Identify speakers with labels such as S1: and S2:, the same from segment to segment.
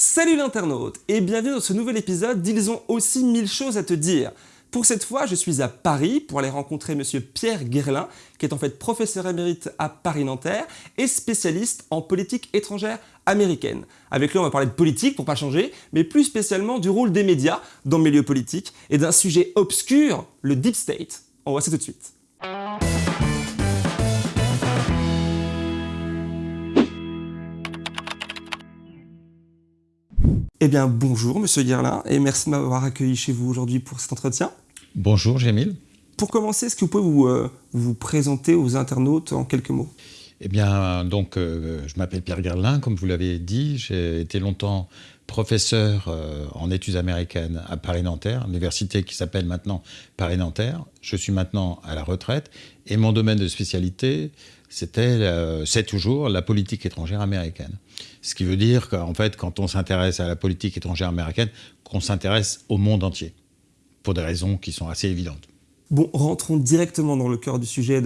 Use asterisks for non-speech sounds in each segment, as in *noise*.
S1: Salut l'internaute et bienvenue dans ce nouvel épisode d'Ils ont aussi mille choses à te dire. Pour cette fois, je suis à Paris pour aller rencontrer monsieur Pierre Guerlin, qui est en fait professeur émérite à Paris-Nanterre et spécialiste en politique étrangère américaine. Avec lui, on va parler de politique pour pas changer, mais plus spécialement du rôle des médias dans le milieu politique et d'un sujet obscur, le deep state. On voit ça tout de suite. Eh bien, bonjour, monsieur Guerlin, et merci de m'avoir accueilli chez vous aujourd'hui pour cet entretien.
S2: Bonjour, Jémile.
S1: Pour commencer, est-ce que vous pouvez vous, euh, vous présenter aux internautes en quelques mots?
S2: Eh bien, donc, euh, je m'appelle Pierre Guerlin, comme vous l'avez dit. J'ai été longtemps professeur euh, en études américaines à Paris-Nanterre, université qui s'appelle maintenant Paris-Nanterre. Je suis maintenant à la retraite, et mon domaine de spécialité, c'était, c'est toujours la politique étrangère américaine. Ce qui veut dire qu'en fait, quand on s'intéresse à la politique étrangère américaine, qu'on s'intéresse au monde entier, pour des raisons qui sont assez évidentes.
S1: Bon, rentrons directement dans le cœur du sujet.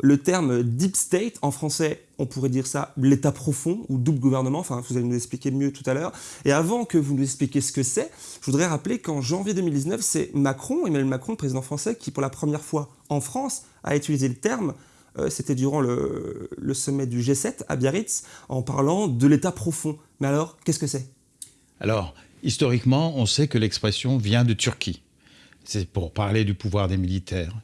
S1: Le terme deep state, en français, on pourrait dire ça l'état profond ou double gouvernement, enfin vous allez nous expliquer mieux tout à l'heure. Et avant que vous nous expliquiez ce que c'est, je voudrais rappeler qu'en janvier 2019, c'est Macron, Emmanuel Macron, président français, qui pour la première fois en France a utilisé le terme c'était durant le, sommet du G7 à Biarritz, en parlant de l'État profond. Mais alors, qu'est-ce que c'est?
S2: Alors, historiquement, on sait que l'expression vient de Turquie. C'est pour parler du pouvoir des militaires.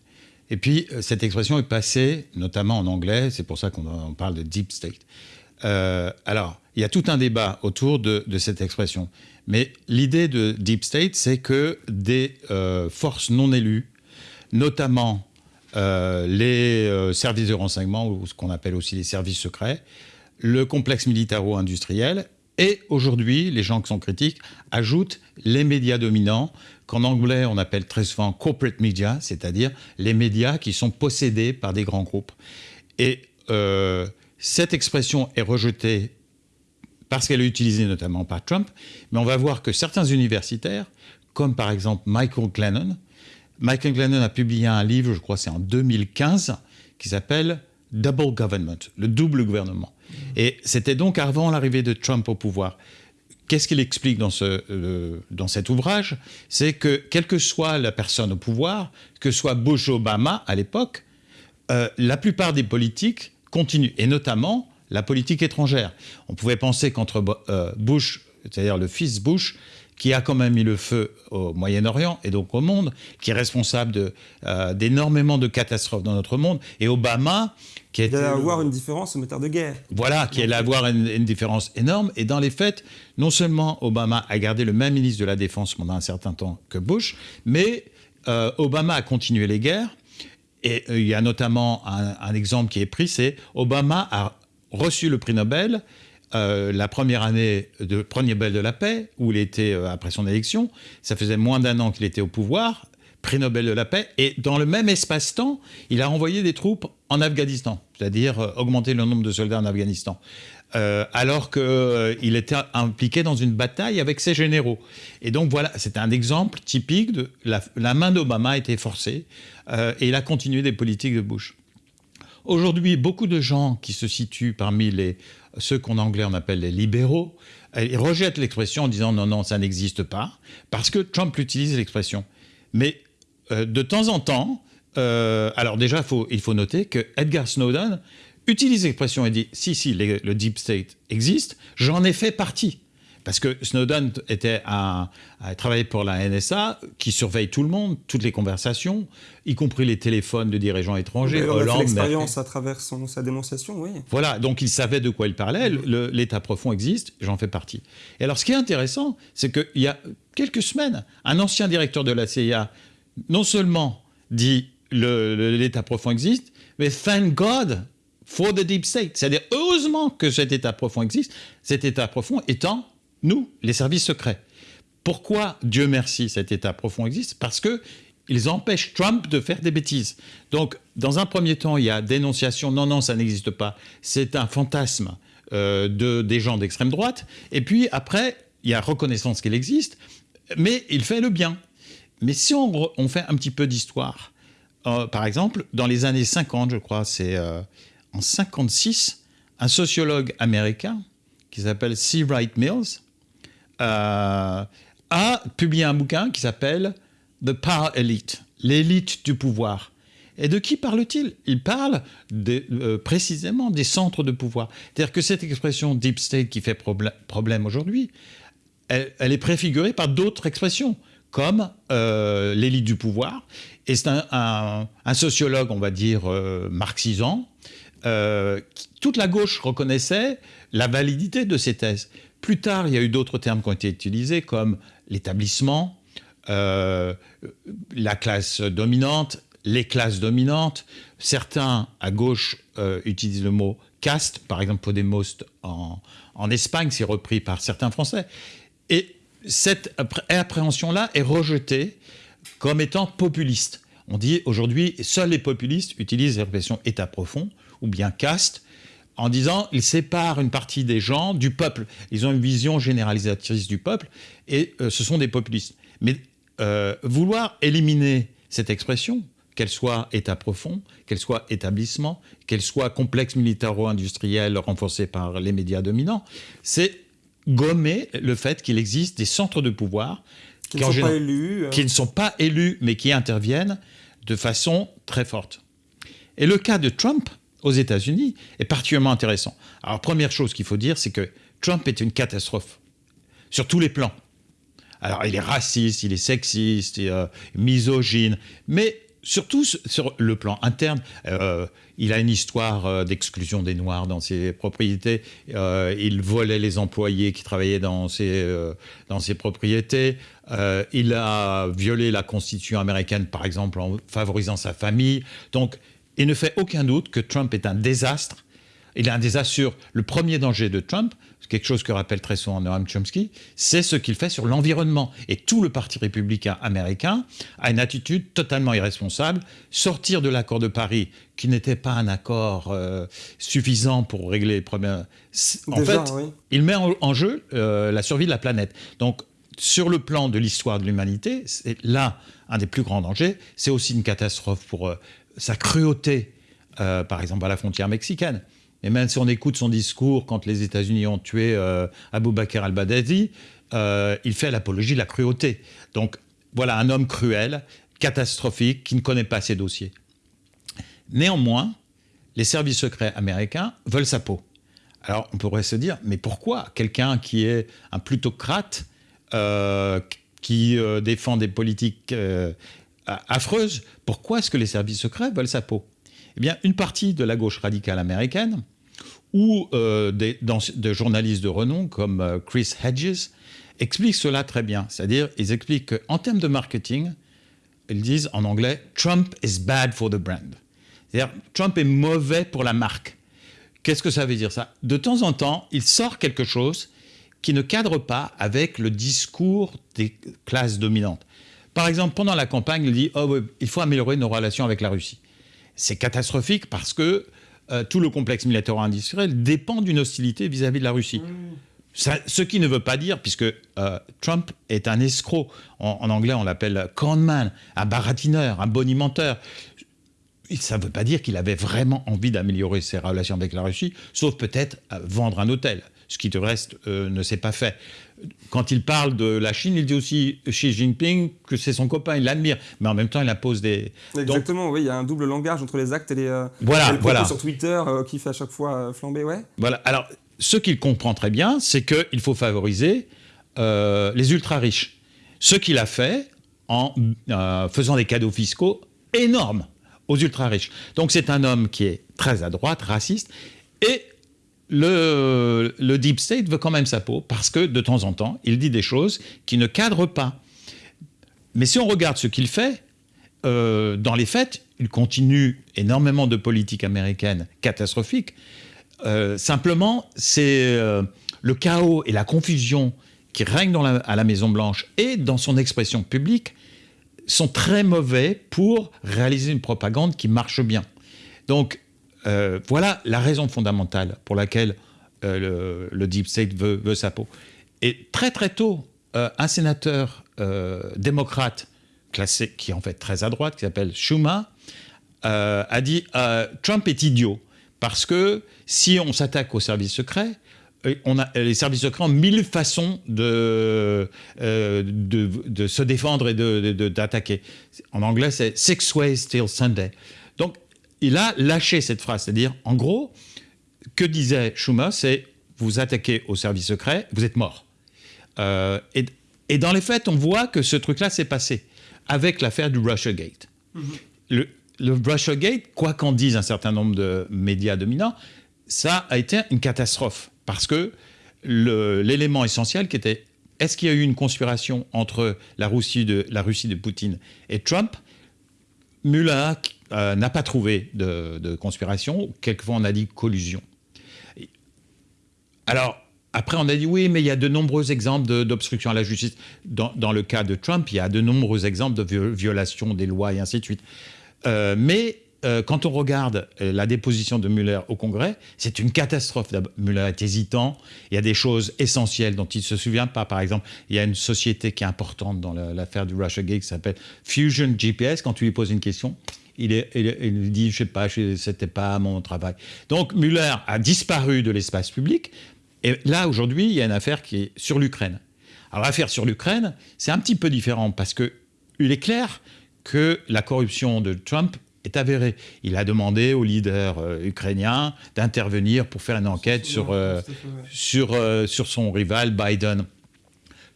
S2: Et puis, euh, cette expression est passée, notamment en anglais, c'est pour ça qu'on parle de deep state. Euh, alors, il y a tout un débat autour de, cette expression. Mais l'idée de deep state, c'est que des forces non élues, notamment euh, les euh, services de renseignement, ou ce qu'on appelle aussi les services secrets, le complexe militaro-industriel, et aujourd'hui, les gens qui sont critiques ajoutent les médias dominants, qu'en anglais on appelle très souvent corporate media, c'est-à-dire les médias qui sont possédés par des grands groupes. Et euh, cette expression est rejetée parce qu'elle est utilisée notamment par Trump, mais on va voir que certains universitaires, comme par exemple Michael Glennon, Michael Glennon a publié un livre, je crois c'est en 2015, qui s'appelle Double Government, le double gouvernement. Et c'était donc avant l'arrivée de Trump au pouvoir. Qu'est-ce qu'il explique dans, ce, euh, dans cet ouvrage? C'est que, quelle que soit la personne au pouvoir, que soit Bush Obama à l'époque, euh, la plupart des politiques continuent, et notamment la politique étrangère. On pouvait penser qu'entre euh, Bush, c'est-à-dire le fils Bush, qui a quand même mis le feu au Moyen-Orient et donc au monde, qui est responsable euh, d'énormément de, catastrophes dans notre monde, et Obama, qui
S1: est... allait avoir une différence au moteur de guerre.
S2: Voilà, qui allait avoir une, différence énorme. Et dans les faits, non seulement Obama a gardé le même ministre de la Défense pendant un certain temps que Bush, mais euh, Obama a continué les guerres. Et euh, il y a notamment un, un exemple qui est pris, c'est Obama a reçu le prix Nobel euh, la première année de premier Nobel de la paix, où il était euh, après son élection, ça faisait moins d'un an qu'il était au pouvoir, prix Nobel de la paix, et dans le même espace-temps, il a envoyé des troupes en Afghanistan, c'est-à-dire euh, augmenter le nombre de soldats en Afghanistan. alors qu'il était impliqué dans une bataille avec ses généraux. Et donc voilà, c'est un exemple typique de la, la main d'Obama a été forcée et il a continué des politiques de Bush. Aujourd'hui, beaucoup de gens qui se situent parmi les, ceux qu'en anglais on appelle les libéraux, ils rejettent l'expression en disant non, non, ça n'existe pas, parce que Trump utilise l'expression. Mais euh, de temps en temps, euh, alors déjà, il faut noter que Edgar Snowden utilise l'expression et dit si, si, le deep state existe, j'en ai fait partie. Parce que Snowden était à, travailler pour la NSA, qui surveille tout le monde, toutes les conversations, y compris les téléphones de dirigeants étrangers.
S1: Il a fait l'expérience à travers son, sa dénonciation, oui.
S2: Voilà, donc il savait de quoi il parlait. L'État profond existe, j'en fais partie. Et alors, ce qui est intéressant, c'est qu'il y a quelques semaines, un ancien directeur de la CIA, non seulement dit l'État profond existe, mais thank God for the deep state. C'est-à-dire, heureusement que cet État profond existe, cet État profond étant nous, les services secrets. Pourquoi, Dieu merci, cet État profond existe? Parce que ils empêchent Trump de faire des bêtises. Donc, dans un premier temps, il y a dénonciation, non, non, ça n'existe pas, c'est un fantasme euh, de, des gens d'extrême droite. Et puis après, il y a reconnaissance qu'il existe, mais il fait le bien. Mais si on, fait un petit peu d'histoire, euh, par exemple, dans les années 50, je crois, c'est euh, en 56, un sociologue américain qui s'appelle C. Wright Mills a publié un bouquin qui s'appelle The Power Elite, l'élite du pouvoir. Et de qui parle-t-il? Il parle de, précisément des centres de pouvoir. C'est-à-dire que cette expression deep state qui fait problème aujourd'hui, elle, est préfigurée par d'autres expressions, comme l'élite du pouvoir. Et c'est un, sociologue, on va dire, euh, toute la gauche reconnaissait la validité de ces thèses. Plus tard, il y a eu d'autres termes qui ont été utilisés, comme l'établissement, euh, la classe dominante, les classes dominantes. Certains, à gauche, euh, utilisent le mot caste, par exemple Podemos en, en Espagne, c'est repris par certains Français. Et cette appréhension-là est rejetée comme étant populiste. On dit aujourd'hui, seuls les populistes utilisent l'expression état profond ou bien caste, en disant ils séparent une partie des gens du peuple. Ils ont une vision généralisatrice du peuple et euh, ce sont des populistes. Mais euh, vouloir éliminer cette expression, qu'elle soit État profond, qu'elle soit établissement, qu'elle soit complexe militaro-industriel renforcé par les médias dominants, c'est gommer le fait qu'il existe des centres de pouvoir
S1: qui, ne sont pas élus,
S2: euh. qui ne sont pas élus, mais qui interviennent de façon très forte. Et le cas de Trump, aux États-Unis est particulièrement intéressant. Alors, première chose qu'il faut dire, c'est que Trump est une catastrophe sur tous les plans. Alors, il est raciste, il est sexiste, il est, euh, misogyne, mais surtout sur le plan interne, euh, il a une histoire euh, d'exclusion des Noirs dans ses propriétés. il volait les employés qui travaillaient dans ses, dans ses propriétés. il a violé la Constitution américaine, par exemple, en favorisant sa famille. Donc, il ne fait aucun doute que Trump est un désastre. Il est un désastre sur le premier danger de Trump, quelque chose que rappelle très souvent Noam Chomsky, c'est ce qu'il fait sur l'environnement. Et tout le Parti républicain américain a une attitude totalement irresponsable. Sortir de l'accord de Paris, qui n'était pas un accord euh, suffisant pour régler les problèmes. En fait, il met en, jeu euh, la survie de la planète. Donc, sur le plan de l'histoire de l'humanité, c'est là un des plus grands dangers. C'est aussi une catastrophe pour euh, sa cruauté, euh, par exemple à la frontière mexicaine. Et même si on écoute son discours quand les États-Unis ont tué euh, Abou Bakr al-Baghdadi, euh, il fait l'apologie de la cruauté. Donc voilà un homme cruel, catastrophique, qui ne connaît pas ses dossiers. Néanmoins, les services secrets américains veulent sa peau. Alors on pourrait se dire, mais pourquoi quelqu'un qui est un plutocrate, qui défend des politiques affreuse. Pourquoi est-ce que les services secrets veulent sa peau? Eh bien, une partie de la gauche radicale américaine ou euh, des, de journalistes de renom comme euh, Chris Hedges expliquent cela très bien. C'est-à-dire, ils expliquent qu'en termes de marketing, ils disent en anglais « Trump is bad for the brand ». C'est-à-dire, Trump est mauvais pour la marque. Qu'est-ce que ça veut dire ça? De temps en temps, il sort quelque chose qui ne cadre pas avec le discours des classes dominantes. Par exemple, pendant la campagne, il dit oh, il faut améliorer nos relations avec la Russie. C'est catastrophique parce que euh, tout le complexe militaro-industriel dépend d'une hostilité vis-à-vis de la Russie. ce qui ne veut pas dire, puisque euh, Trump est un escroc, en, anglais on l'appelle conman, un baratineur, un bonimenteur. Ça ne veut pas dire qu'il avait vraiment envie d'améliorer ses relations avec la Russie, sauf peut-être euh, vendre un hôtel, ce qui de reste ne s'est pas fait quand il parle de la Chine, il dit aussi Xi Jinping que c'est son copain, il l'admire, mais en même temps, il impose des.
S1: Exactement, oui, il y a un double langage entre les actes et les. Euh,
S2: voilà, voilà.
S1: sur Twitter euh, qui fait à chaque fois euh, flamber, ouais.
S2: Voilà. Alors, ce qu'il comprend très bien, c'est qu'il faut favoriser les ultra riches. Ce qu'il a fait en faisant des cadeaux fiscaux énormes aux ultra riches. Donc, c'est un homme qui est très à droite, raciste, et le, deep state veut quand même sa peau parce que de temps en temps, il dit des choses qui ne cadrent pas. Mais si on regarde ce qu'il fait, euh, dans les faits, il continue énormément de politique américaine catastrophique. Euh, simplement, c'est euh, le chaos et la confusion qui règnent à la Maison-Blanche et dans son expression publique sont très mauvais pour réaliser une propagande qui marche bien. Donc, euh, voilà la raison fondamentale pour laquelle euh, le, deep state veut, sa peau. Et très très tôt, euh, un sénateur démocrate classé, qui est en fait très à droite, qui s'appelle Schumer, a dit Trump est idiot parce que si on s'attaque aux services secrets, les services secrets ont mille façons de, de, se défendre et d'attaquer. En anglais, c'est Six Ways Till Sunday. Il a lâché cette phrase. C'est-à-dire, en gros, que disait Schumer, c'est vous attaquez au service secret, vous êtes mort. Euh, et, et, dans les faits, on voit que ce truc-là s'est passé avec l'affaire du Russiagate. Mm le, le Russiagate, quoi qu'en disent un certain nombre de médias dominants, ça a été une catastrophe parce que l'élément essentiel qui était est-ce qu'il y a eu une conspiration entre la Russie de, la Russie de Poutine et Trump? Muller euh, n'a pas trouvé de, conspiration, quelquefois on a dit collusion. Alors, après, on a dit oui, mais il y a de nombreux exemples d'obstruction à la justice. Dans, le cas de Trump, il y a de nombreux exemples de violation des lois et ainsi de suite. Euh, mais euh, quand on regarde euh, la déposition de Muller au Congrès, c'est une catastrophe. Muller est hésitant. Il y a des choses essentielles dont il ne se souvient pas. Par exemple, il y a une société qui est importante dans l'affaire du Russiagate qui s'appelle Fusion GPS. Quand tu lui poses une question, il, est, il, dit, je sais pas, c'était pas mon travail. Donc Muller a disparu de l'espace public. Et là, aujourd'hui, il y a une affaire qui est sur l'Ukraine. Alors l'affaire sur l'Ukraine, c'est un petit peu différent parce que il est clair que la corruption de Trump est avérée. Il a demandé aux leaders euh, ukrainiens d'intervenir pour faire une enquête sur, euh, sur, euh, sur son rival Biden.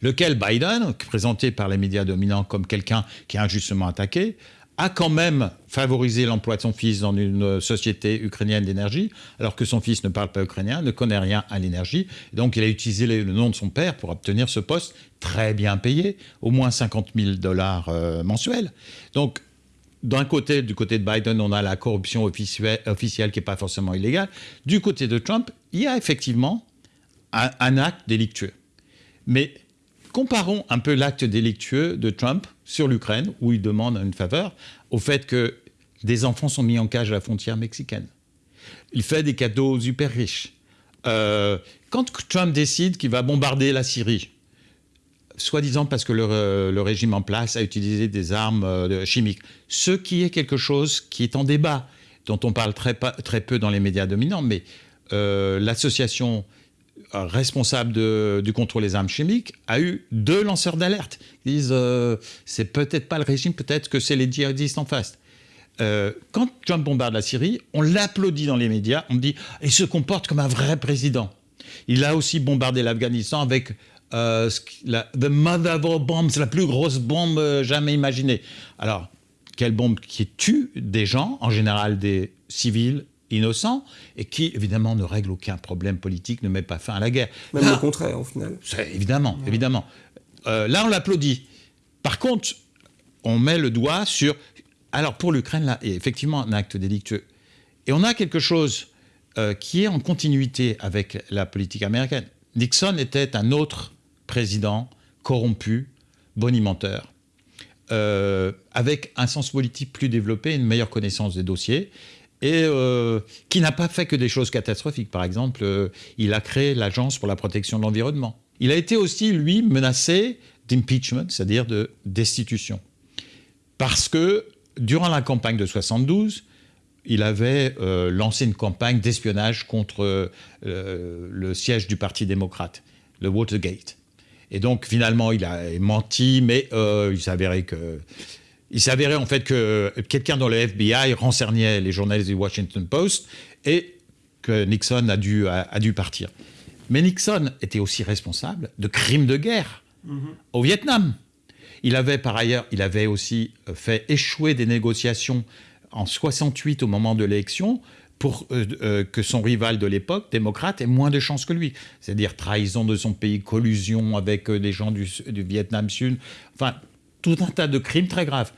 S2: Lequel Biden, présenté par les médias dominants comme quelqu'un qui est injustement attaqué, a quand même favorisé l'emploi de son fils dans une société ukrainienne d'énergie, alors que son fils ne parle pas ukrainien, ne connaît rien à l'énergie. Donc il a utilisé le nom de son père pour obtenir ce poste très bien payé, au moins 50 000 dollars mensuels. Donc d'un côté, du côté de Biden, on a la corruption officielle, qui n'est pas forcément illégale. Du côté de Trump, il y a effectivement un, acte délictueux. Mais comparons un peu l'acte délictueux de Trump sur l'Ukraine, où il demande une faveur, au fait que des enfants sont mis en cage à la frontière mexicaine. Il fait des cadeaux super riches. Euh, quand Trump décide qu'il va bombarder la Syrie, soi-disant parce que le, régime en place a utilisé des armes euh, chimiques. Ce qui est quelque chose qui est en débat, dont on parle très, peu dans les médias dominants, mais euh, l'association euh, responsable du contrôle des armes chimiques a eu deux lanceurs d'alerte. Ils disent c'est peut-être pas le régime, peut-être que c'est les djihadistes en face. quand Trump bombarde la Syrie, on l'applaudit dans les médias, on dit il se comporte comme un vrai président. Il a aussi bombardé l'Afghanistan avec euh, la, the mother of all bombs, la plus grosse bombe euh, jamais imaginée. Alors, quelle bombe qui tue des gens, en général des civils innocents, et qui, évidemment, ne règle aucun problème politique, ne met pas fin à la guerre.
S1: Même au contraire, au final.
S2: Évidemment, évidemment. Euh, là, on l'applaudit. Par contre, on met le doigt sur... Alors, pour l'Ukraine, là, il y a effectivement un acte délictueux. Et on a quelque chose qui est en continuité avec la politique américaine. Nixon était un autre président corrompu, bonimenteur, euh, avec un sens politique plus développé, une meilleure connaissance des dossiers, et euh, qui n'a pas fait que des choses catastrophiques. Par exemple, euh, il a créé l'Agence pour la protection de l'environnement. Il a été aussi, lui, menacé d'impeachment, c'est-à-dire de destitution. Parce que, durant la campagne de 72, il avait lancé une campagne d'espionnage contre le siège du Parti démocrate, le Watergate. Et donc finalement, il a menti, mais euh, il s'avérait que... Il s'avérait en fait que quelqu'un dans le FBI renseignait les journalistes du Washington Post et que Nixon a dû, a, dû partir. Mais Nixon était aussi responsable de crimes de guerre mm-hmm. au Vietnam. Il avait par ailleurs, il avait aussi fait échouer des négociations en 68 au moment de l'élection pour euh, euh, que son rival de l'époque, démocrate, ait moins de chances que lui. C'est-à-dire trahison de son pays, collusion avec euh, des gens du, Vietnam Sud, enfin, tout un tas de crimes très graves.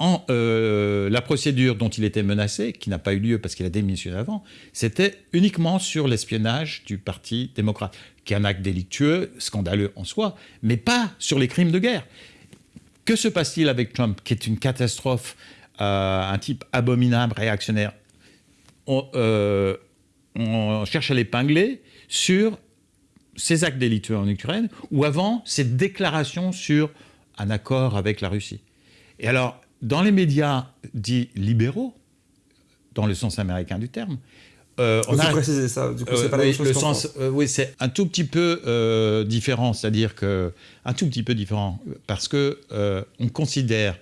S2: En, la procédure dont il était menacé, qui n'a pas eu lieu parce qu'il a démissionné avant, c'était uniquement sur l'espionnage du Parti démocrate, qui est un acte délictueux, scandaleux en soi, mais pas sur les crimes de guerre. Que se passe-t-il avec Trump, qui est une catastrophe, un type abominable, réactionnaire euh, on, cherche à l'épingler sur ces actes délictueux en Ukraine ou avant cette déclaration sur un accord avec la Russie. Et alors, dans les médias dits libéraux, dans le sens américain du terme,
S1: Euh, on a précisé ça. Du coup, c'est pas la même chose le sens,
S2: oui, c'est un tout petit peu différent, c'est-à-dire que un tout petit peu différent parce que on considère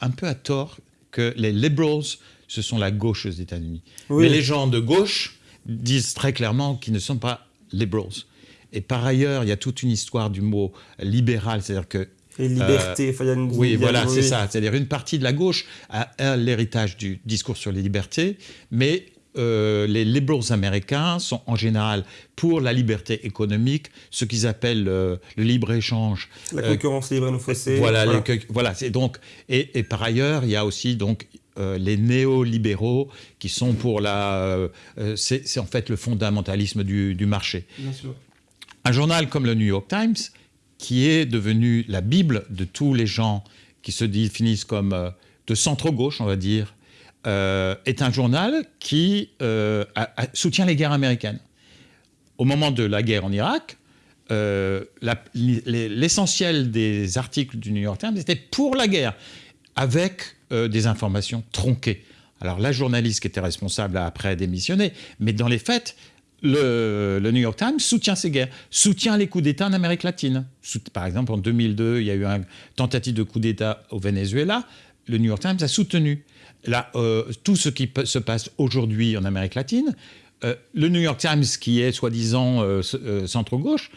S2: un peu à tort que les liberals ce sont la gauche aux États-Unis. Mais les gens de gauche disent très clairement qu'ils ne sont pas liberals. Et par ailleurs, il y a toute une histoire du mot libéral, c'est-à-dire que
S1: et liberté,
S2: euh, une, Oui, voilà, c'est ça. C'est-à-dire une partie de la gauche a, l'héritage du discours sur les libertés, mais euh, les liberals américains sont en général pour la liberté économique, ce qu'ils appellent euh, le libre-échange.
S1: La concurrence libre et non faussée.
S2: Voilà, voilà. donc, et, et, par ailleurs, il y a aussi donc euh, les néolibéraux qui sont pour la... Euh, euh, c'est en fait le fondamentalisme du, marché. Un journal comme le New York Times, qui est devenu la Bible de tous les gens qui se définissent comme de centre-gauche, on va dire, est un journal qui soutient les guerres américaines. Au moment de la guerre en Irak, l'essentiel des articles du New York Times était pour la guerre, avec euh, des informations tronquées. Alors la journaliste qui était responsable a après démissionné, mais dans les faits, le, New York Times soutient ces guerres, soutient les coups d'État en Amérique latine. Par exemple, en 2002, il y a eu une tentative de coup d'État au Venezuela. Le New York Times a soutenu. Euh, tout ce qui se passe aujourd'hui en Amérique latine, euh, le New York Times, qui est soi-disant centre-gauche,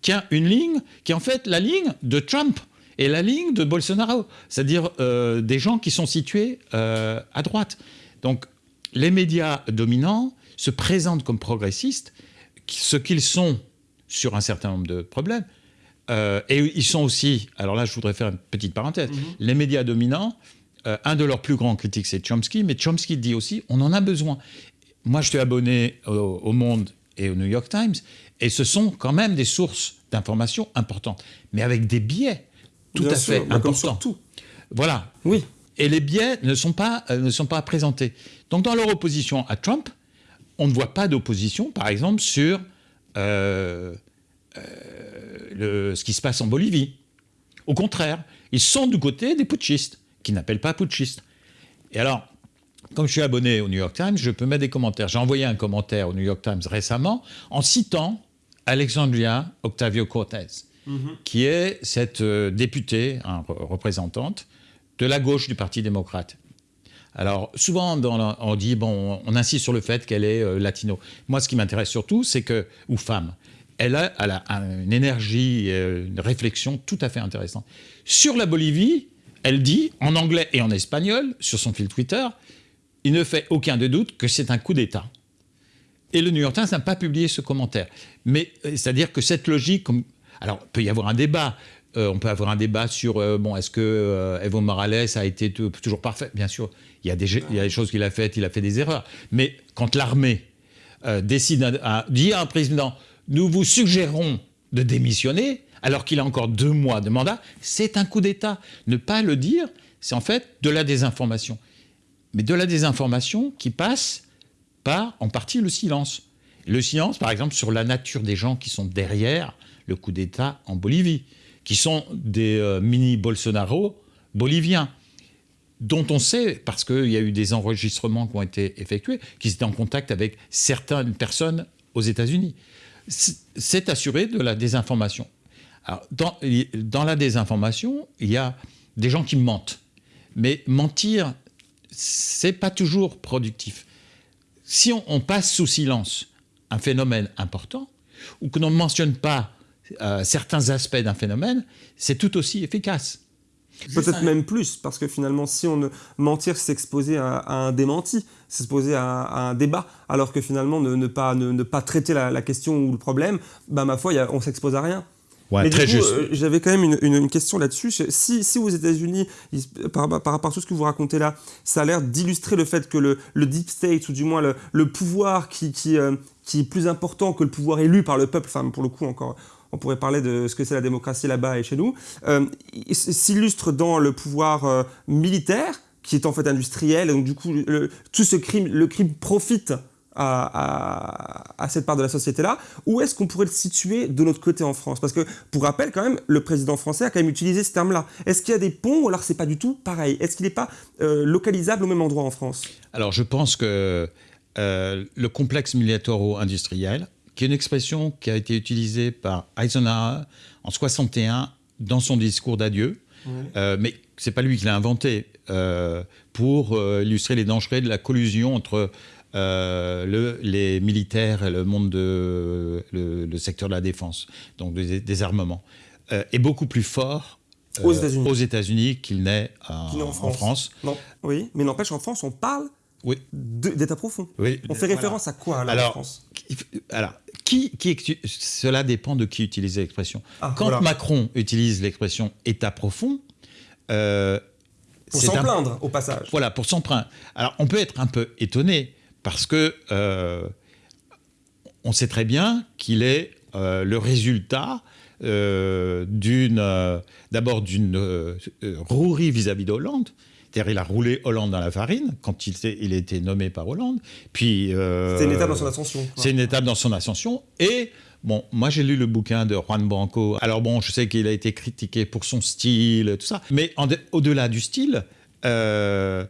S2: tient une ligne qui est en fait la ligne de Trump et la ligne de Bolsonaro, c'est-à-dire euh, des gens qui sont situés euh, à droite. Donc les médias dominants se présentent comme progressistes, ce qu'ils sont sur un certain nombre de problèmes, euh, et ils sont aussi, alors là je voudrais faire une petite parenthèse, mhm. les médias dominants, un de leurs plus grands critiques c'est Chomsky, mais Chomsky dit aussi on en a besoin. Moi je suis abonné au, au Monde et au New York Times, et ce sont quand même des sources d'informations importantes, mais avec des biais tout à fait important. Tout. Voilà.
S1: Oui.
S2: Et les biais ne sont, pas, euh, ne sont pas présentés. Donc dans leur opposition à Trump, on ne voit pas d'opposition, par exemple, sur euh, euh, le, ce qui se passe en Bolivie. Au contraire, ils sont du côté des putschistes, qui n'appellent pas putschistes. Et alors, comme je suis abonné au New York Times, je peux mettre des commentaires. J'ai envoyé un commentaire au New York Times récemment en citant Alexandria Octavio Cortez qui est cette euh, députée, hein, représentante, de la gauche du Parti démocrate. Alors, souvent, on dit, bon, on insiste sur le fait qu'elle est euh, latino. Moi, ce qui m'intéresse surtout, c'est que, ou femme, elle a, elle a, une énergie, euh, une réflexion tout à fait intéressante. Sur la Bolivie, elle dit, en anglais et en espagnol, sur son fil Twitter, il ne fait aucun de doute que c'est un coup d'État. Et le New York Times n'a pas publié ce commentaire. Mais c'est-à-dire que cette logique, comme alors, peut y avoir un débat. Euh, on peut avoir un débat sur, euh, bon, est-ce que euh, Evo Morales a été toujours parfait? Bien sûr, il y, a des, des choses qu'il a faites, il a fait des erreurs. Mais quand l'armée décide, à, dit à un président, nous vous suggérons de démissionner, alors qu'il a encore deux mois de mandat, c'est un coup d'État. Ne pas le dire, c'est en fait de la désinformation. Mais de la désinformation qui passe par, en partie, le silence. Le silence, par exemple, sur la nature des gens qui sont derrière le coup d'État en Bolivie, qui sont des euh, mini-Bolsonaro boliviens, dont on sait, parce qu'il y a eu des enregistrements qui ont été effectués, qu'ils étaient en contact avec certaines personnes aux États-Unis. C'est assuré de la désinformation. dans, la désinformation, il y a des gens qui mentent. Mais mentir, c'est pas toujours productif. Si on, passe sous silence un phénomène important, ou que l'on ne mentionne pas euh, certains aspects d'un phénomène, c'est tout aussi efficace.
S1: Peut-être même plus, parce que finalement, si on ne mentir, c'est s'exposer à, un démenti, s'exposer à, à, un débat, alors que finalement, ne, pas, ne, pas traiter la, question ou le problème, bah, ma foi, on s'expose à rien.
S2: Ouais, très juste.
S1: Euh, j'avais quand même une, une, question là-dessus. Si, si, aux États-Unis, par, par, rapport à tout ce que vous racontez là, ça a l'air d'illustrer le fait que le, le, deep state, ou du moins le, le pouvoir qui, qui, euh, qui, est plus important que le pouvoir élu par le peuple, enfin pour le coup encore, on pourrait parler de ce que c'est la démocratie là-bas et chez nous, euh, s'illustre dans le pouvoir euh, militaire, qui est en fait industriel, et donc du coup, tout ce crime, le crime profite à, cette part de la société-là, où est-ce qu'on pourrait le situer de notre côté en France? Parce que, pour rappel, quand même, le président français a quand même utilisé ce terme-là. Est-ce qu'il y a des ponts ou alors c'est pas du tout pareil? Est-ce qu'il n'est pas euh, localisable au même endroit en France?
S2: Alors, je pense que le complexe militaro-industriel, qui est une expression qui a été utilisée par Eisenhower en 61 dans son discours d'adieu. Euh, mais c'est pas lui qui l'a inventé euh, pour euh, illustrer les dangers de la collusion entre le, les militaires et le monde de le, secteur de la défense, donc des, armements, est beaucoup plus fort aux États-Unis qu'il n'est en, France.
S1: Non. Oui, mais n'empêche en France on parle oui. d'état profond.
S2: Oui.
S1: On fait référence à quoi alors, en France
S2: Alors, qui, qui, cela dépend de qui utilise l'expression. Ah, Quand Macron utilise l'expression état profond,
S1: euh, pour s'en plaindre au passage.
S2: Voilà, pour s'en plaindre. Alors, on peut être un peu étonné parce que euh, on sait très bien qu'il est euh, le résultat d'une, d'abord d'une rouerie vis-à-vis d'Hollande, c'est-à-dire, il a roulé Hollande dans la farine quand il, il a été nommé par Hollande. Puis.
S1: Euh, c'est une étape dans son ascension.
S2: C'est une étape dans son ascension. Et. Bon, moi j'ai lu le bouquin de Juan Branco. Alors bon, je sais qu'il a été critiqué pour son style, tout ça. Mais au-delà du style, euh,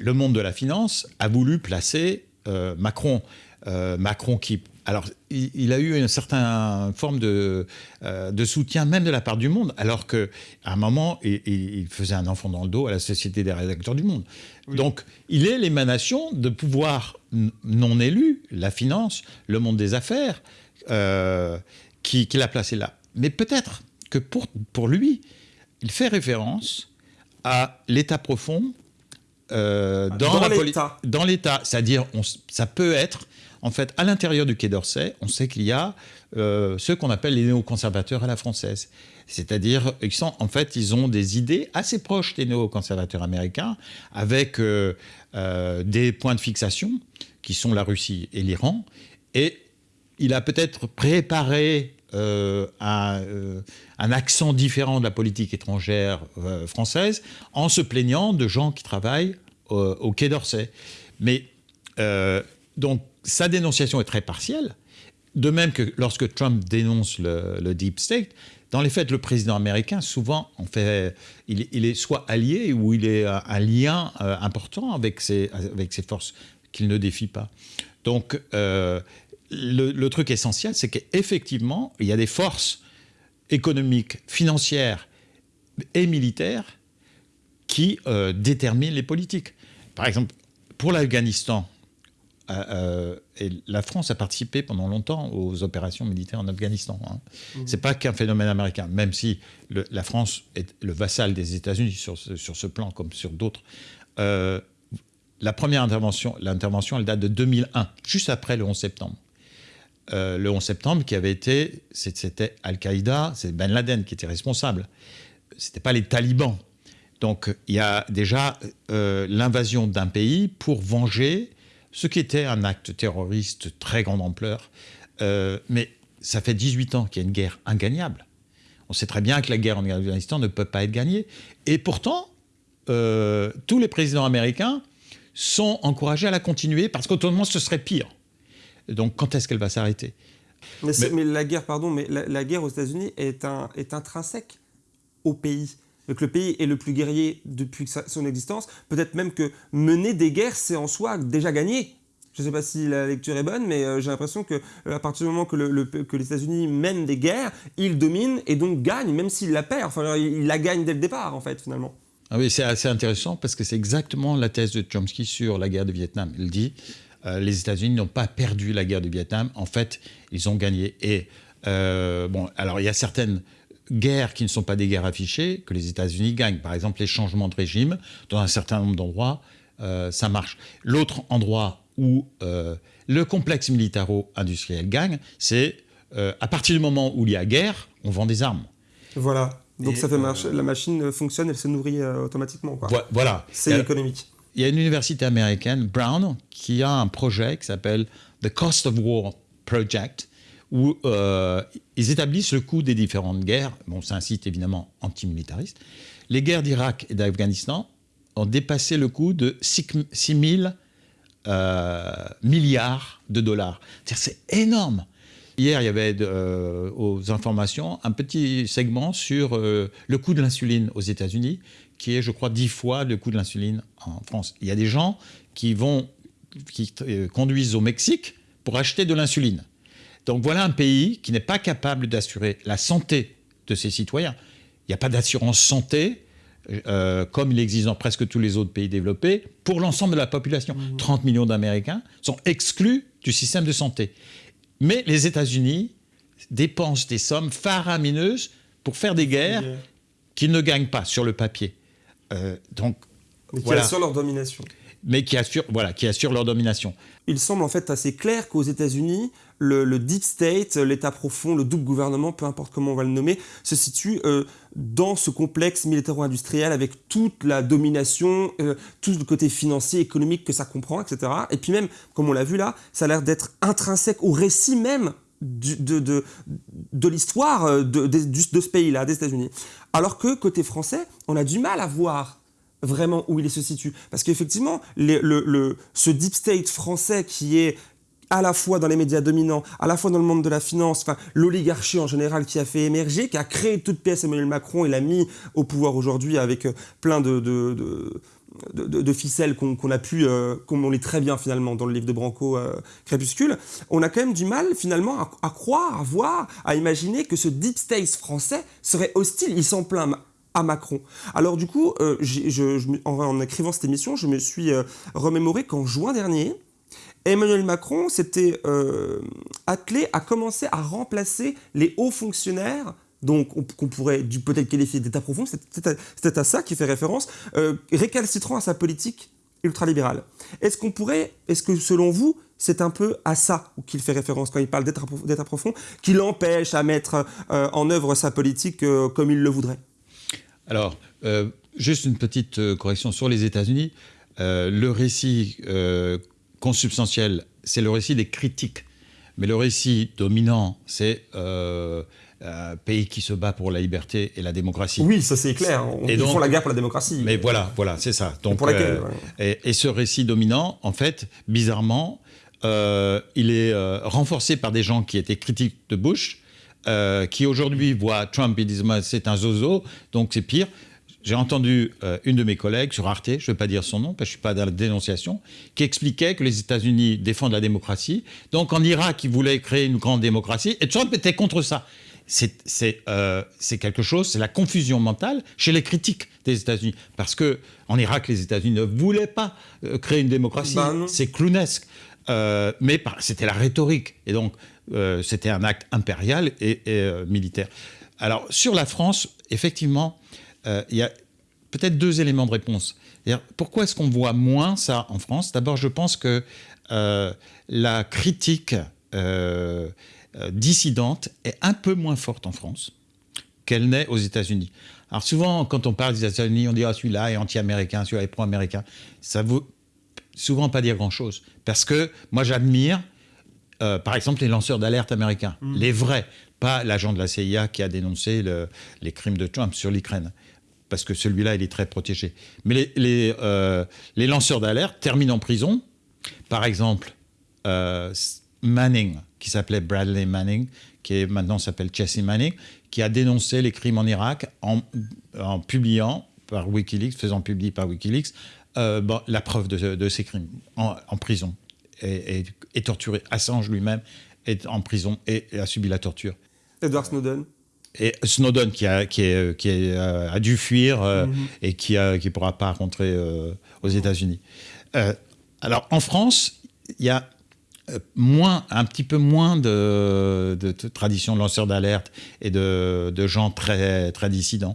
S2: le monde de la finance a voulu placer euh, Macron. Macron qui alors, il, a eu une certaine forme de, euh, de, soutien, même de la part du monde, alors qu'à un moment, il, faisait un enfant dans le dos à la Société des rédacteurs du monde. Donc, il est l'émanation de pouvoirs non élus, la finance, le monde des affaires, euh, qui, l'a placé là. Mais peut-être que pour, pour lui, il fait référence à l'état profond euh, dans,
S1: l'État.
S2: Dans l'État, c'est-à-dire, ça peut être en fait, à l'intérieur du Quai d'Orsay, on sait qu'il y a euh, ceux qu'on appelle les néoconservateurs à la française. C'est-à-dire, en fait, ils ont des idées assez proches des néoconservateurs américains, avec euh, euh, des points de fixation, qui sont la Russie et l'Iran. Et il a peut-être préparé un, un, accent différent de la politique étrangère française en se plaignant de gens qui travaillent au Quai d'Orsay. Mais donc, sa dénonciation est très partielle. De même que lorsque Trump dénonce le, deep state, dans les faits, le président américain, souvent, en fait, il, est soit allié ou il est un lien euh, important avec ces, avec ces forces qu'il ne défie pas. Donc, euh, le, truc essentiel, c'est qu'effectivement, il y a des forces économiques, financières et militaires qui euh, déterminent les politiques. Par exemple, pour l'Afghanistan, euh, et la France a participé pendant longtemps aux opérations militaires en Afghanistan. Hein. Mmh. C'est pas qu'un phénomène américain, même si la France est le vassal des États-Unis sur ce, sur ce plan comme sur d'autres. Euh, la première intervention, l'intervention, elle date de 2001, juste après le 11 septembre. Euh, le 11 septembre, qui avait été, c'était Al-Qaïda, c'est Ben Laden qui était responsable. C'était pas les talibans. Donc il y a déjà l'invasion d'un pays pour venger ce qui était un acte terroriste très grande ampleur. Euh, mais ça fait 18 ans qu'il y a une guerre ingagnable. On sait très bien que la guerre en Afghanistan ne peut pas être gagnée. Et pourtant, euh, tous les présidents américains sont encouragés à la continuer parce qu'autrement, ce serait pire. Donc, quand est-ce qu'elle va s'arrêter?
S1: Mais, mais, la guerre, pardon, mais la, guerre aux États-Unis est, un, est intrinsèque au pays que le pays est le plus guerrier depuis son existence. Peut-être même que mener des guerres, c'est en soi déjà gagné. Je ne sais pas si la lecture est bonne, mais euh, j'ai l'impression que euh, à partir du moment que, les États-Unis mènent des guerres, ils dominent et donc gagnent, même s'ils la perdent. Enfin, ils la gagnent dès le départ, en fait, finalement.
S2: Ah oui, c'est assez intéressant parce que c'est exactement la thèse de Chomsky sur la guerre du Vietnam. Il dit euh, les États-Unis n'ont pas perdu la guerre du Vietnam. En fait, ils ont gagné. Et bon, alors il y a certaines guerres qui ne sont pas des guerres affichées que les États-Unis gagnent. Par exemple, les changements de régime, dans un certain nombre d'endroits, euh, ça marche. L'autre endroit où euh, le complexe militaro-industriel gagne, c'est euh, à partir du moment où il y a guerre, on vend des armes.
S1: Voilà. Donc ça fait marcher, la machine fonctionne, elle se nourrit automatiquement. Quoi.
S2: Voilà.
S1: C'est économique.
S2: Il y a une université américaine, Brown, qui a un projet qui s'appelle The Cost of War Project, où euh, ils établissent le coût des différentes guerres. Bon, c'est un site évidemment antimilitariste. Les guerres d'Irak et d'Afghanistan ont dépassé le coût de 6 000 euh, milliards de dollars. C'est énorme. Hier, il y avait euh, aux informations un petit segment sur le coût de l'insuline aux États-Unis, qui est, je crois, 10 fois le coût de l'insuline en France. Il y a des gens qui vont qui conduisent au Mexique pour acheter de l'insuline. Donc voilà un pays qui n'est pas capable d'assurer la santé de ses citoyens. Il n'y a pas d'assurance santé, euh, comme il existe dans presque tous les autres pays développés, pour l'ensemble de la population. 30 mmh. millions d'Américains sont exclus du système de santé. Mais les États-Unis dépensent des sommes faramineuses pour faire des guerres qu'ils ne gagnent pas sur le papier.
S1: Euh, donc, Mais qui assurent leur domination.
S2: Mais qui assurent, voilà, qui assurent leur domination.
S1: Il semble en fait assez clair qu'aux États-Unis, le, deep state, l'État profond, le double gouvernement, peu importe comment on va le nommer, se situe euh, dans ce complexe militaro-industriel avec toute la domination, euh, tout le côté financier, économique que ça comprend, etc. Et puis même, comme on l'a vu là, ça a l'air d'être intrinsèque au récit même de, l'histoire euh, de, ce pays-là, des États-Unis. Alors que côté français, on a du mal à voir vraiment où il se situe. Parce qu'effectivement, ce deep state français qui est à la fois dans les médias dominants, à la fois dans le monde de la finance, enfin l'oligarchie en général qui a fait émerger, qui a créé toute pièce Emmanuel Macron et l'a mis au pouvoir aujourd'hui avec euh, plein de, ficelles qu'on a pu, euh, comme on lit très bien finalement dans le livre de Branco, euh, Crépuscule, on a quand même du mal finalement à, croire, à voir, à imaginer que ce deep state français serait hostile. Il s'en plaint à Macron. Alors du coup, en, écrivant cette émission, je me suis remémoré qu'en juin dernier, Emmanuel Macron s'était euh, attelé à commencer à remplacer les hauts fonctionnaires donc qu'on pourrait peut-être qualifier d'état profond, c'est à ça qui fait référence, euh, récalcitrant à sa politique ultralibérale. Est-ce qu'on pourrait, est-ce que selon vous, c'est un peu à ça qu'il fait référence quand il parle d'état profond, qui l'empêche à mettre euh, en œuvre sa politique comme il le voudrait?
S2: Alors, juste une petite correction sur les États-Unis. le récit consubstantiel, c'est le récit des critiques. Mais le récit dominant, c'est euh, un pays qui se bat pour la liberté et la démocratie.
S1: Oui, ça c'est clair. On, ils font la guerre pour la démocratie.
S2: Mais voilà, voilà, c'est ça. Donc, euh, et, ce récit dominant, en fait, bizarrement, euh, il est renforcé par des gens qui étaient critiques de Bush, qui aujourd'hui voient Trump et disent c'est un zozo, donc c'est pire. J'ai entendu euh, une de mes collègues sur Arte, je ne vais pas dire son nom parce que je ne suis pas dans la dénonciation, qui expliquait que les États-Unis défendent la démocratie. Donc en Irak, ils voulaient créer une grande démocratie et Trump était contre ça. C'est euh, quelque chose, c'est la confusion mentale chez les critiques des États-Unis. Parce que en Irak, les États-Unis ne voulaient pas euh, créer une démocratie. Ben c'est clownesque. mais c'était la rhétorique. Et donc, c'était un acte impérial et, et militaire. Alors, sur la France, effectivement, euh, il y a peut-être deux éléments de réponse. Pourquoi est-ce qu'on voit moins ça en France? D'abord, je pense que euh, la critique euh, dissidente est un peu moins forte en France qu'elle n'est aux États-Unis. Alors souvent, quand on parle des États-Unis, on dit ah celui-là est anti-américain, celui-là est pro-américain. Ça veut souvent pas dire grand-chose, parce que moi j'admire, par exemple, les lanceurs d'alerte américains, mmh. les vrais, pas l'agent de la CIA qui a dénoncé les crimes de Trump sur l'Ukraine parce que celui-là, il est très protégé. Mais les, euh, lanceurs d'alerte terminent en prison. Par exemple, euh, Manning, qui s'appelait Bradley Manning, qui maintenant s'appelle Jesse Manning, qui a dénoncé les crimes en Irak en, publiant par Wikileaks, faisant publier par Wikileaks, euh, la preuve de, ces crimes en, prison et, torturé. Assange lui-même est en prison et a subi la torture.
S1: Edward Snowden
S2: et Snowden qui a, qui, est, qui euh, a dû fuir euh, mhm. et qui ne qui pourra pas rentrer euh, aux États-Unis. alors en France, il y a moins, un petit peu moins de, de, tradition de lanceurs d'alerte et de, de, gens très, très dissidents.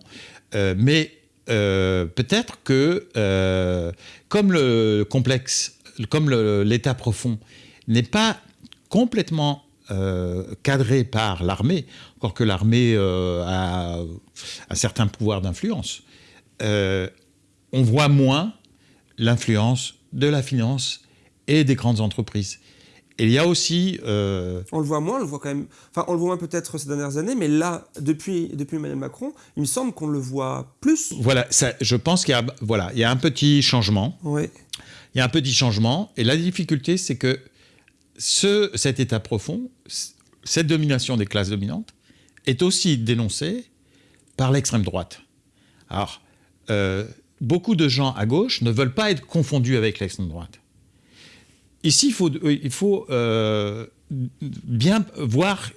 S2: mais peut-être que comme le complexe, comme l'état profond n'est pas complètement euh, cadré par l'armée, encore que l'armée euh, a un certain pouvoir d'influence, euh, on voit moins l'influence de la finance et des grandes entreprises. Et il y a aussi...
S1: On le voit moins, on le voit quand même... Enfin, on le voit moins peut-être ces dernières années, mais là, depuis, depuis Emmanuel Macron, il me semble qu'on le voit plus.
S2: Voilà, ça, je pense qu'il y, a, voilà, il y a un petit changement.
S1: Oui.
S2: Il y a un petit changement. Et la difficulté, c'est que ce, cet état profond, cette domination des classes dominantes, est aussi dénoncée par l'extrême droite. Alors, euh, beaucoup de gens à gauche ne veulent pas être confondus avec l'extrême droite. ici, il faut, il faut bien voir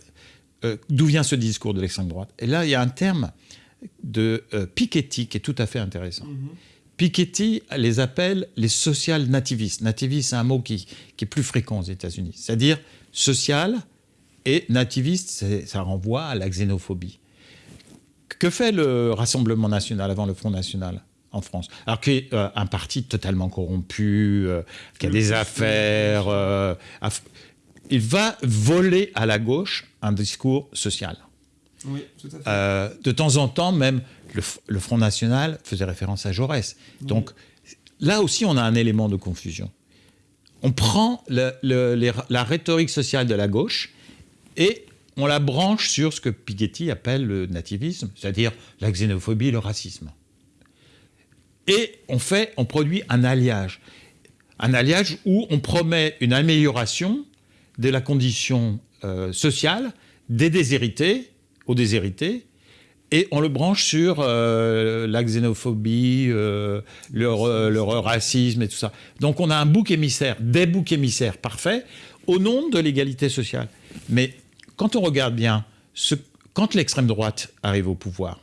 S2: d'où vient ce discours de l'extrême droite. Et là, il y a un terme de Piketty qui est tout à fait intéressant. Mm-hmm. Piketty les appelle les social nativistes. Nativiste, c'est un mot qui, est plus fréquent aux États-Unis. C'est-à-dire social et nativiste, ça renvoie à la xénophobie. Que fait le Rassemblement national avant le Front national en France? Alors qu'il est euh, un parti totalement corrompu, euh, qui a des affaires. Euh, il va voler à la gauche un discours social. Oui, tout à fait. de temps en temps, même le, Front National faisait référence à Jaurès. Donc là aussi, on a un élément de confusion. On prend la rhétorique sociale de la gauche et on la branche sur ce que Piketty appelle le nativisme, c'est-à-dire la xénophobie et le racisme. Et on fait, on produit un alliage. Un alliage où on promet une amélioration de la condition euh, sociale des déshérités aux déshérités et on le branche sur euh, la xénophobie, euh, le, racisme et tout ça. Donc on a un bouc émissaire, des boucs émissaires parfaits, au nom de l'égalité sociale. Mais quand on regarde bien, quand l'extrême droite arrive au pouvoir,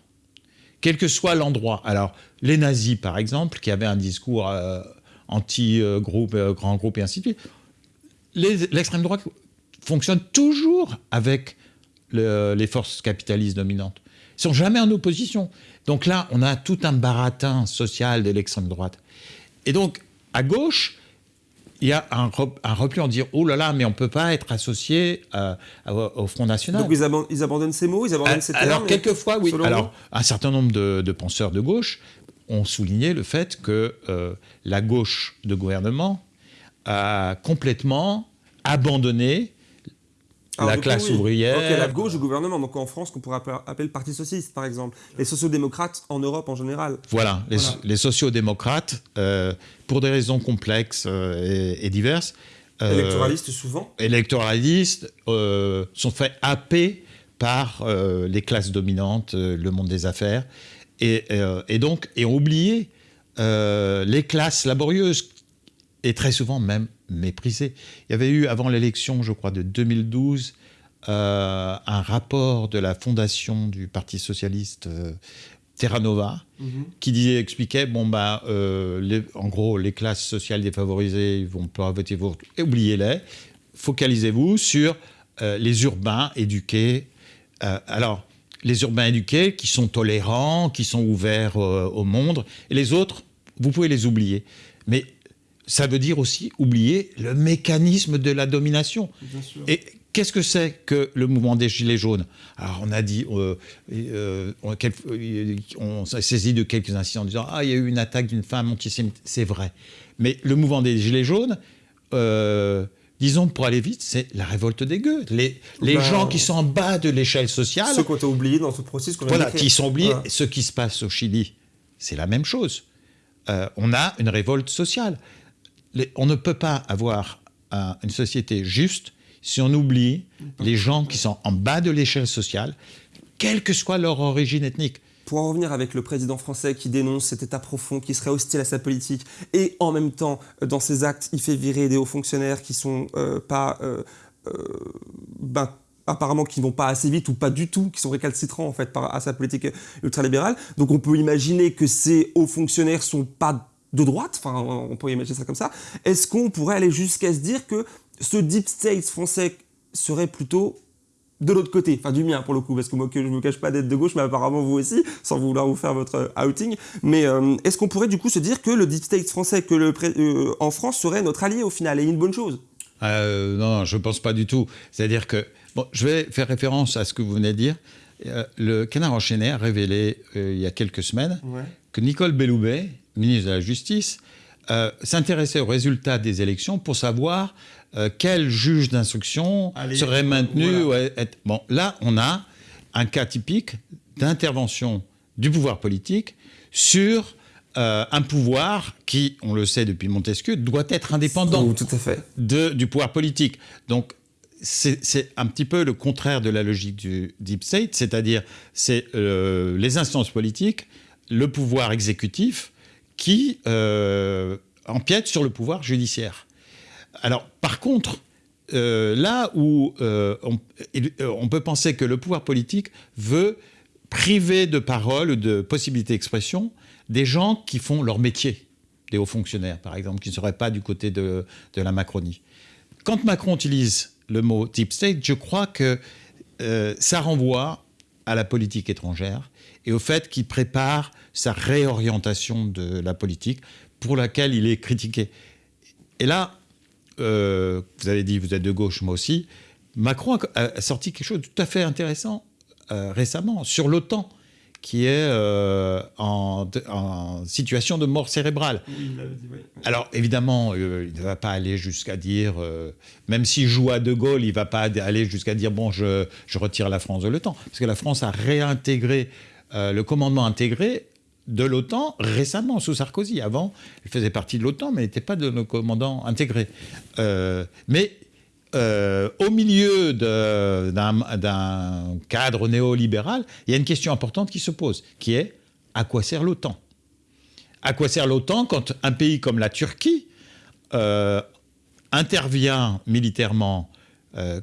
S2: quel que soit l'endroit, alors les nazis par exemple, qui avaient un discours euh, anti-groupe, grand groupe et ainsi de suite, l'extrême droite fonctionne toujours avec les forces capitalistes dominantes. Ils sont jamais en opposition. Donc là, on a tout un baratin social de l'extrême droite. Et donc, à gauche, il y a un, repli en dire oh là là, mais on ne peut pas être associé euh, au Front National.
S1: Donc ils, abandonnent ces mots, ils abandonnent ces termes
S2: Alors, quelquefois, oui. Alors, un certain nombre de, penseurs de gauche ont souligné le fait que euh, la gauche de gouvernement a complètement abandonné la classe ouvrière.
S1: Donc, la gauche du gouvernement, donc en France, qu'on pourrait appeler le Parti socialiste, par exemple. Les sociodémocrates en Europe en général.
S2: Voilà, les, les sociodémocrates, euh, pour des raisons complexes euh, et, diverses.
S1: Euh, électoralistes souvent.
S2: Électoralistes, sont faits happer par les classes dominantes, le monde des affaires, et, et donc, et ont oublié les classes laborieuses, et très souvent même méprisé. Il y avait eu, avant l'élection, je crois, de 2012, euh, un rapport de la fondation du Parti socialiste euh, Terra Nova, mhm. qui disait, expliquait, bon, bah, euh, en gros, les classes sociales défavorisées ils vont pas voter vous, oubliez-les, focalisez-vous sur les urbains éduqués. alors, les urbains éduqués qui sont tolérants, qui sont ouverts au monde, et les autres, vous pouvez les oublier. Mais ça veut dire aussi oublier le mécanisme de la domination. Et qu'est-ce que c'est que le mouvement des Gilets jaunes? Alors on a dit, euh, euh, on, s'est saisi de quelques incidents en disant Ah, il y a eu une attaque d'une femme antisémite. C'est vrai. Mais le mouvement des Gilets jaunes, euh, disons pour aller vite, c'est la révolte des gueux. Les, les bah, gens qui sont en bas de l'échelle sociale.
S1: Ceux qu'on a oubliés dans ce processus qu'on
S2: Voilà, qui sont oubliés. Ce qui se passe au Chili, c'est la même chose. on a une révolte sociale on ne peut pas avoir une société juste si on oublie les gens qui sont en bas de l'échelle sociale, quelle que soit leur origine ethnique.
S1: Pour en revenir avec le président français qui dénonce cet état profond, qui serait hostile à sa politique, et en même temps, euh, dans ses actes, il fait virer des hauts fonctionnaires qui sont euh, pas... Euh, ben, apparemment qui vont pas assez vite ou pas du tout, qui sont récalcitrants en fait à sa politique ultralibérale. Donc on peut imaginer que ces hauts fonctionnaires sont pas de droite, enfin on pourrait imaginer ça comme ça, est-ce qu'on pourrait aller jusqu'à se dire que ce deep state français serait plutôt de l'autre côté, enfin du mien pour le coup, parce que moi je ne me cache pas d'être de gauche, mais apparemment vous aussi, sans vouloir vous faire votre outing. Mais euh, est-ce qu'on pourrait du coup se dire que le deep state français que le euh, en France serait notre allié au final et une bonne chose?
S2: Euh, non, je ne pense pas du tout. C'est-à-dire que, bon, je vais faire référence à ce que vous venez de dire. le Canard enchaîné a révélé il y a quelques semaines que Nicole Belloubet, ministre de la Justice, euh, s'intéressait aux résultats des élections pour savoir euh, quel juge d'instruction serait maintenu. Bon, là, on a un cas typique d'intervention du pouvoir politique sur euh, un pouvoir qui, on le sait depuis Montesquieu, doit être indépendant
S1: tout à fait.
S2: De, du pouvoir politique. Donc, c'est un petit peu le contraire de la logique du deep state, c'est-à-dire c'est les instances politiques, le pouvoir exécutif qui euh, empiète sur le pouvoir judiciaire. Alors, par contre, euh, là où euh, on, on, peut penser que le pouvoir politique veut priver de parole, de possibilité d'expression, des gens qui font leur métier, des hauts fonctionnaires, par exemple, qui ne seraient pas du côté de, la Macronie. Quand Macron utilise le mot deep state, je crois que euh, ça renvoie à la politique étrangère et au fait qu'il prépare sa réorientation de la politique pour laquelle il est critiqué. Et là, euh, vous avez dit, vous êtes de gauche, moi aussi, Macron a, sorti quelque chose de tout à fait intéressant euh, récemment sur l'OTAN qui est euh, en, situation de mort cérébrale. Alors évidemment, il ne va pas aller jusqu'à dire, même s'il joue à De Gaulle, il ne va pas aller jusqu'à dire, bon, je, je, retire la France de l'OTAN, parce que la France a réintégré le commandement intégré de l'OTAN récemment, sous Sarkozy. Avant, elle faisait partie de l'OTAN, mais n'était pas de nos commandants intégrés. Euh, mais euh, au milieu d'un cadre néolibéral, il y a une question importante qui se pose, qui est à quoi sert l'OTAN? À quoi sert l'OTAN quand un pays comme la Turquie euh, intervient militairement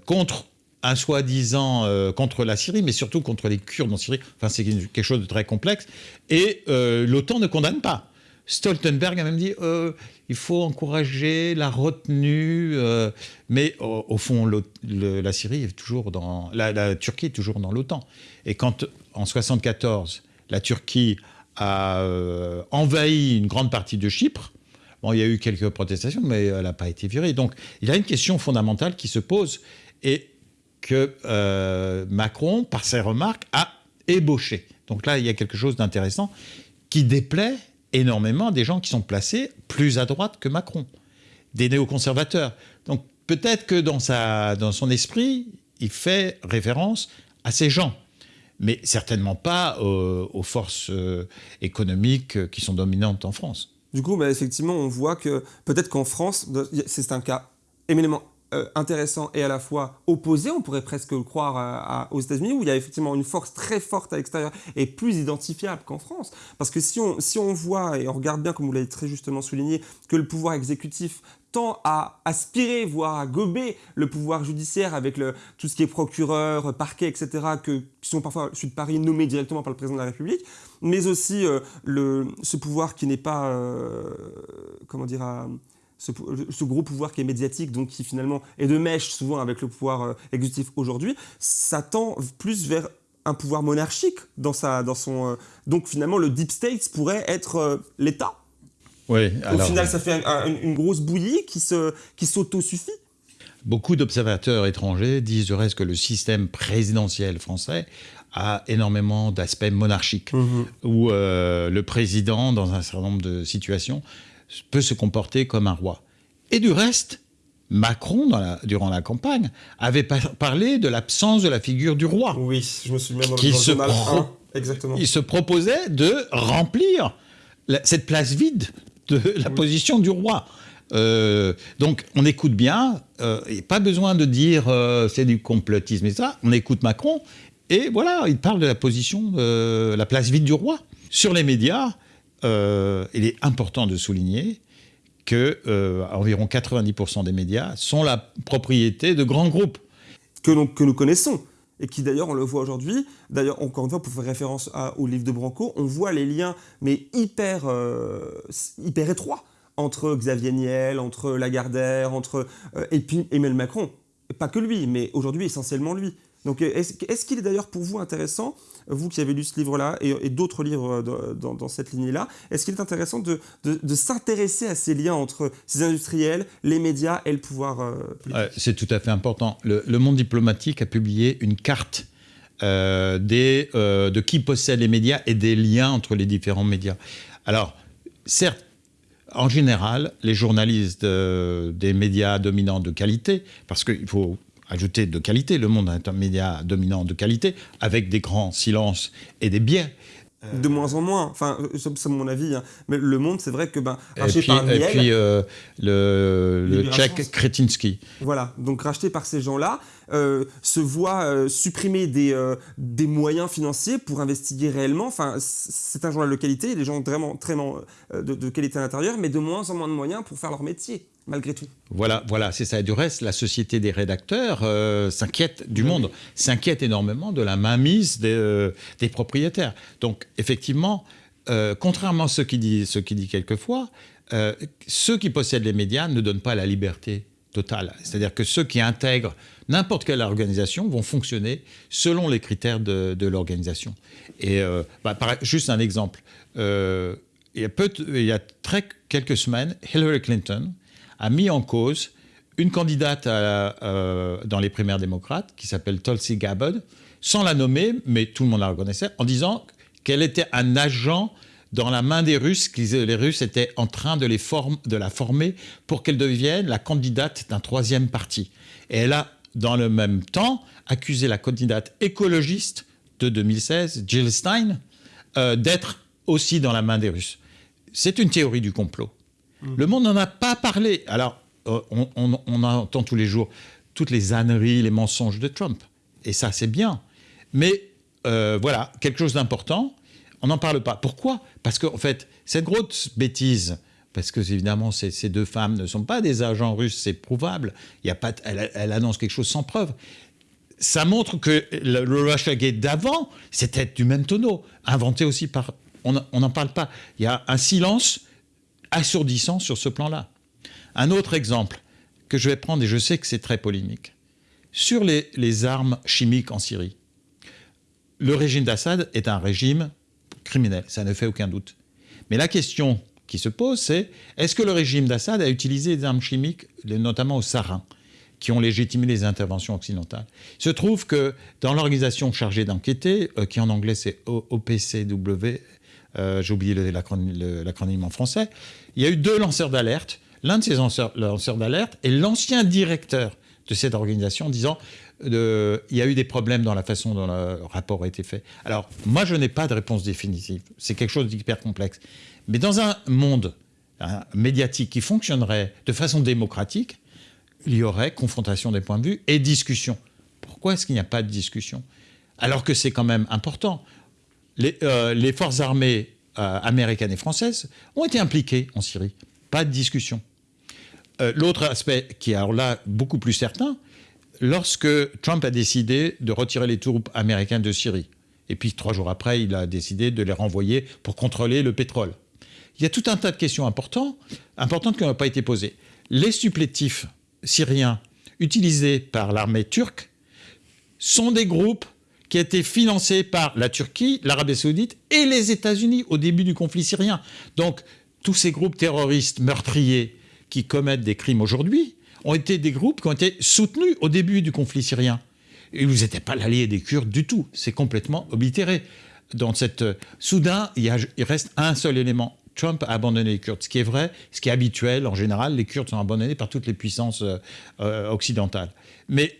S2: contre un soi-disant euh, contre la Syrie, mais surtout contre les Kurdes en Syrie. Enfin, c'est quelque chose de très complexe. Et euh, l'OTAN ne condamne pas. Stoltenberg a même dit euh, il faut encourager la retenue, mais au, fond, la Syrie est toujours dans la, Turquie est toujours dans l'OTAN. Et quand en 74 la Turquie a envahi une grande partie de Chypre, il y a eu quelques protestations, mais elle n'a pas été virée. Donc, il y a une question fondamentale qui se pose. Et que euh, Macron, par ses remarques, a ébauché. Donc là, il y a quelque chose d'intéressant qui déplaît énormément des gens qui sont placés plus à droite que Macron, des néoconservateurs. Donc peut-être que dans, sa, dans son esprit, il fait référence à ces gens, mais certainement pas aux, forces euh, économiques qui sont dominantes en France.
S1: Du coup, bah, effectivement, on voit que peut-être qu'en France, c'est un cas éminemment euh, intéressant et à la fois opposé, on pourrait presque le croire aux États-Unis, où il y a effectivement une force très forte à l'extérieur et plus identifiable qu'en France. Parce que si on, si on voit, et on regarde bien, comme vous l'avez très justement souligné, que le pouvoir exécutif tend à aspirer, voire à gober le pouvoir judiciaire avec tout ce qui est procureur, parquet, etc., qui sont parfois, je de Paris, nommés directement par le président de la République, mais aussi euh, ce pouvoir qui n'est pas, euh, comment dire, ce, gros pouvoir qui est médiatique, donc qui finalement est de mèche souvent avec le pouvoir euh, exécutif aujourd'hui, ça tend plus vers un pouvoir monarchique dans, sa, dans son... Euh, donc finalement, le deep state pourrait être euh, l'État.
S2: Oui,
S1: Au final, ça fait une grosse bouillie qui s'auto-suffit. Qui
S2: Beaucoup d'observateurs étrangers disent du reste que le système présidentiel français a énormément d'aspects monarchiques, mmh où le président, dans un certain nombre de situations, peut se comporter comme un roi. Et du reste, Macron, durant la campagne, avait parlé de l'absence de la figure du roi.
S1: Oui, je me suis même dans se exactement.
S2: Il se proposait de remplir cette place vide de la position du roi. Euh, donc on écoute bien, euh, a pas besoin de dire euh, c'est du complotisme et ça, on écoute Macron et voilà, il parle de la position, de la place vide du roi. Sur les médias, euh, il est important de souligner que euh, environ 90% des médias sont la propriété de grands groupes.
S1: Que, que nous connaissons et qui d'ailleurs, on le voit aujourd'hui, d'ailleurs, encore une fois, pour faire référence au livre de Branco, on voit les liens, mais hyper, euh, hyper étroits, entre Xavier Niel, entre Lagardère, entre, et puis Emmanuel Macron. Pas que lui, mais aujourd'hui, essentiellement lui. Donc, est-ce qu'il est d'ailleurs pour vous intéressant vous qui avez lu ce livre-là et, d'autres livres euh, dans, cette lignée-là, est-ce qu'il est intéressant de, s'intéresser à ces liens entre ces industriels, les médias et le pouvoir
S2: euh, C'est tout à fait important. Le, monde diplomatique a publié une carte euh, des, de qui possède les médias et des liens entre les différents médias. Alors, certes, en général, les journalistes des médias dominants de qualité, parce qu'il faut ajouter de qualité. Le Monde est un média dominant de qualité, avec des grands silences et des biais.
S1: De moins en moins, enfin, c'est mon avis, hein. mais Le Monde, c'est vrai que, ben,
S2: racheté par Niel... Et puis, euh, le, le tchèque Kretinsky.
S1: Voilà, donc racheté par ces gens-là, se voit supprimer des, des moyens financiers pour investiguer réellement. Enfin, c'est un journal de qualité, les gens vraiment très de, de qualité à l'intérieur, mais de moins en moins de moyens pour faire leur métier malgré tout.
S2: Voilà, voilà, c'est ça. Du reste, la société des rédacteurs euh, s'inquiète du monde, s'inquiète énormément de la mainmise des, euh, propriétaires. Donc, effectivement, euh, contrairement à ce qui dit, quelquefois, ceux qui possèdent les médias ne donnent pas la liberté totale. C'est-à-dire que ceux qui intègrent n'importe quelle organisation vont fonctionner selon les critères de, l'organisation. Et bah, juste un exemple. il y a, il y a très, quelques semaines, Hillary Clinton a mis en cause une candidate euh, dans les primaires démocrates qui s'appelle Tulsi Gabbard, sans la nommer, mais tout le monde la reconnaissait, en disant qu'elle était un agent dans la main des Russes, que les Russes étaient en train de, les de la former pour qu'elle devienne la candidate d'un troisième parti. Et elle a, dans le même temps, accusé la candidate écologiste de 2016, Jill Stein, euh, d'être aussi dans la main des Russes. C'est une théorie du complot. Le monde n'en a pas parlé. Alors, euh, on, entend tous les jours toutes les âneries, les mensonges de Trump. Et ça, c'est bien. Mais euh, voilà, quelque chose d'important, on n'en parle pas. Pourquoi? Parce qu'en fait, cette grosse bêtise, parce que évidemment, ces, deux femmes ne sont pas des agents russes, c'est prouvable. Il y a pas, elle, annonce quelque chose sans preuve. Ça montre que le, le Russiagate d'avant, c'était du même tonneau, inventé aussi par... On n'en parle pas. Il y a un silence assourdissant sur ce plan-là. Un autre exemple que je vais prendre, et je sais que c'est très polémique, sur les, armes chimiques en Syrie. Le régime d'Assad est un régime criminel, ça ne fait aucun doute. Mais la question qui se pose, c'est est-ce que le régime d'Assad a utilisé des armes chimiques, notamment au sarin, qui ont légitimé les interventions occidentales? Il se trouve que dans l'organisation chargée d'enquêter, euh, qui en anglais c'est OPCW, euh, j'ai oublié l'acronyme en français, il y a eu deux lanceurs d'alerte. L'un de ces lanceurs, d'alerte est l'ancien directeur de cette organisation disant euh, il y a eu des problèmes dans la façon dont le rapport a été fait. Alors, moi, je n'ai pas de réponse définitive. C'est quelque chose d'hyper complexe. Mais dans un monde hein, médiatique qui fonctionnerait de façon démocratique, il y aurait confrontation des points de vue et discussion. Pourquoi est-ce qu'il n'y a pas de discussion? Alors que c'est quand même important. Les, euh, les forces armées euh, américaines et françaises ont été impliquées en Syrie. Pas de discussion. Euh, l'autre aspect qui est alors là beaucoup plus certain, lorsque Trump a décidé de retirer les troupes américaines de Syrie, et puis trois jours après, il a décidé de les renvoyer pour contrôler le pétrole. Il y a tout un tas de questions importantes, importantes qui n'ont pas été posées. Les supplétifs syriens utilisés par l'armée turque sont des groupes qui a été financé par la Turquie, l'Arabie saoudite et les États-Unis au début du conflit syrien. Donc tous ces groupes terroristes meurtriers qui commettent des crimes aujourd'hui ont été des groupes qui ont été soutenus au début du conflit syrien. Et vous n'étiez pas l'allié des Kurdes du tout. C'est complètement oblitéré. Dans cette... Soudain, il, il reste un seul élément. Trump a abandonné les Kurdes, ce qui est vrai, ce qui est habituel. En général, les Kurdes sont abandonnés par toutes les puissances euh, euh, occidentales. Mais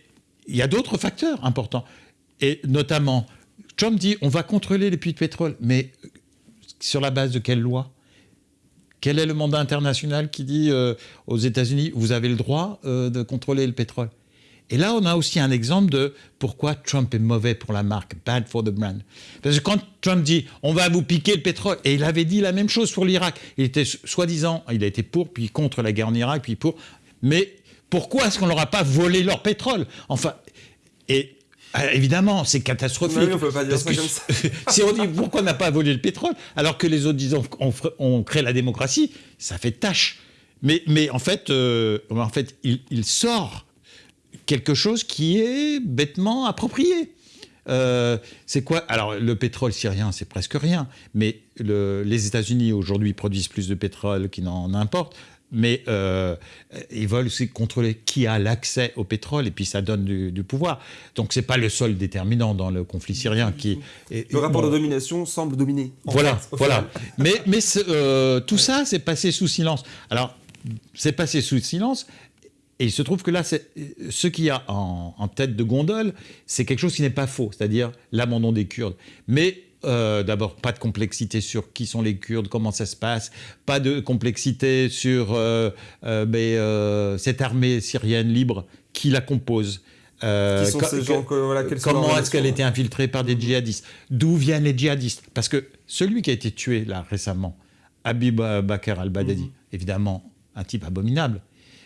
S2: il y a d'autres facteurs importants. Et notamment, Trump dit on va contrôler les puits de pétrole. Mais sur la base de quelle loi? Quel est le mandat international qui dit euh, aux États-Unis vous avez le droit euh, de contrôler le pétrole? Et là, on a aussi un exemple de pourquoi Trump est mauvais pour la marque, bad for the brand. Parce que quand Trump dit on va vous piquer le pétrole, et il avait dit la même chose pour l'Irak, il était soi-disant, il a été pour, puis contre la guerre en Irak, puis pour. Mais pourquoi est-ce qu'on leur a pas volé leur pétrole? Enfin, et ah, évidemment, c'est catastrophique.
S1: on peut pas dire ça comme ça. *laughs*
S2: si on dit pourquoi on n'a pas volé le pétrole, alors que les autres disent on, crée la démocratie, ça fait tâche. Mais, mais en fait, euh, en fait il, sort quelque chose qui est bêtement approprié. Euh, c'est quoi? Alors, le pétrole syrien, c'est presque rien. Mais les États-Unis, aujourd'hui, produisent plus de pétrole qu'ils n'en importent mais euh, ils veulent aussi contrôler qui a l'accès au pétrole et puis ça donne du, pouvoir. Donc c'est pas le seul déterminant dans le conflit syrien qui.
S1: le rapport de domination semble dominer.
S2: Voilà, voilà. *laughs* mais mais euh, tout ça c'est passé sous silence. Alors c'est passé sous silence. Et il se trouve que là, ce qu'il y a en, en, tête de gondole, c'est quelque chose qui n'est pas faux, c'est-à-dire l'abandon des Kurdes. Mais euh, d'abord, pas de complexité sur qui sont les Kurdes, comment ça se passe, pas de complexité sur euh, euh, cette armée syrienne libre, qui la compose,
S1: Qui sont ces gens
S2: comment est-ce qu'elle a été infiltrée par des djihadistes? D'où viennent les djihadistes? Parce que celui qui a été tué là récemment, Habib Bakr al-Baghdadi, mhm. évidemment un type abominable,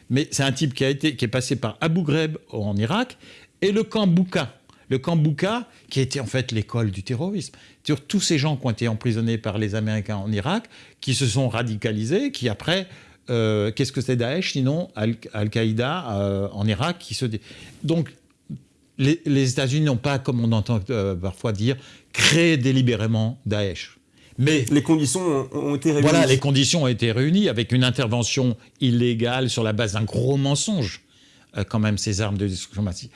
S2: mais c'est un type qui, a été, qui est passé par Abu Ghraib en Irak et le camp Bouka. Le camp Bouka, qui été en fait l'école du terrorisme. Sur tous ces gens qui ont été emprisonnés par les Américains en Irak, qui se sont radicalisés, qui après euh, qu'est-ce que c'est Daesh sinon Al-Qaïda euh, en Irak qui se donc les, États-Unis n'ont pas, comme on entend euh, parfois dire, créé délibérément Daesh.
S1: Mais les conditions ont été réunies.
S2: Voilà, les conditions ont été réunies avec une intervention illégale sur la base d'un gros mensonge, quand même, ces armes de destruction massive.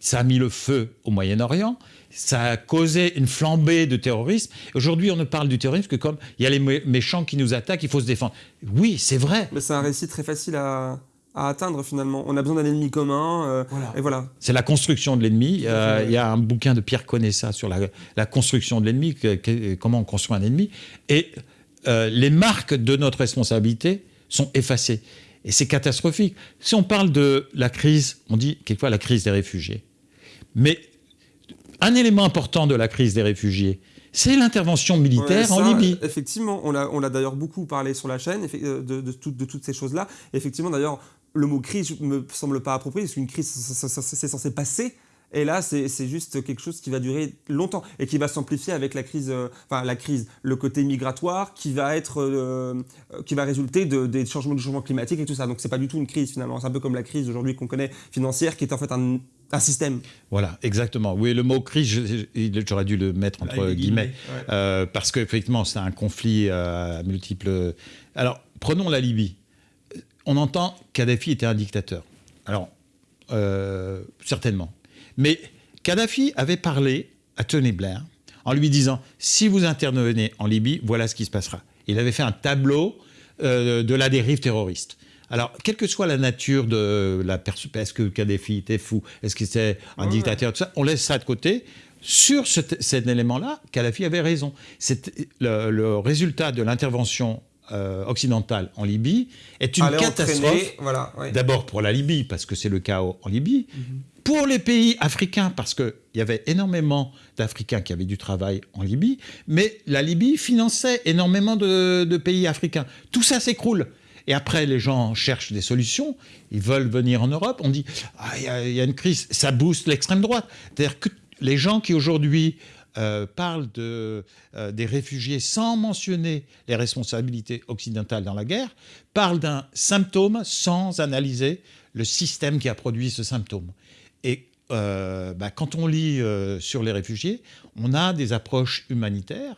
S2: Ça a mis le feu au Moyen-Orient, ça a causé une flambée de terrorisme. Aujourd'hui, on ne parle du terrorisme que comme il y a les méchants qui nous attaquent, il faut se défendre. Oui, c'est vrai.
S1: Mais c'est un récit très facile à, atteindre finalement. On a besoin d'un ennemi commun. Euh, et voilà.
S2: C'est la construction de l'ennemi. Euh, il y a un bouquin de Pierre Conessa sur la, construction de l'ennemi, comment on construit un ennemi. Et euh, les marques de notre responsabilité sont effacées. Et c'est catastrophique. Si on parle de la crise, on dit quelquefois la crise des réfugiés. Mais un élément important de la crise des réfugiés, c'est l'intervention militaire en Libye.
S1: Effectivement, on l'a d'ailleurs beaucoup parlé sur la chaîne euh, de, de, de toutes ces choses-là. Effectivement, d'ailleurs, le mot crise ne me semble pas approprié, parce qu'une crise, c'est censé passer. Et là, c'est juste quelque chose qui va durer longtemps et qui va s'amplifier avec la crise, euh, enfin la crise, le côté migratoire qui va être, euh, qui va résulter de, des changements du changement climatique et tout ça. Donc c'est pas du tout une crise finalement. C'est un peu comme la crise aujourd'hui qu'on connaît financière, qui est en fait un, un système.
S2: Voilà, exactement. Oui, le mot crise, j'aurais dû le mettre entre guillemets, euh, parce qu'effectivement, c'est un conflit à multiples. Alors, prenons la Libye. On entend Kadhafi était un dictateur. Alors, euh, certainement. Mais Kadhafi avait parlé à Tony Blair en lui disant si vous intervenez en Libye, voilà ce qui se passera. Il avait fait un tableau euh, de la dérive terroriste. Alors, quelle que soit la nature de la personne, est-ce que Kadhafi était fou, est-ce qu'il était un dictateur, tout ça, on laisse ça de côté. Sur cet élément-là, Kadhafi avait raison. Le, le résultat de l'intervention euh, occidentale en Libye est une catastrophe. Voilà, D'abord pour la Libye, parce que c'est le chaos en Libye. Mhm. Pour les pays africains, parce qu'il y avait énormément d'Africains qui avaient du travail en Libye, mais la Libye finançait énormément de, de pays africains. Tout ça s'écroule. Et après, les gens cherchent des solutions, ils veulent venir en Europe, on dit ah, il ah, y, y, a une crise, ça booste l'extrême droite. C'est-à-dire que les gens qui aujourd'hui euh, parlent de, euh, des réfugiés sans mentionner les responsabilités occidentales dans la guerre, parlent d'un symptôme sans analyser le système qui a produit ce symptôme. Et euh, bah, quand on lit sur les réfugiés, on a des approches humanitaires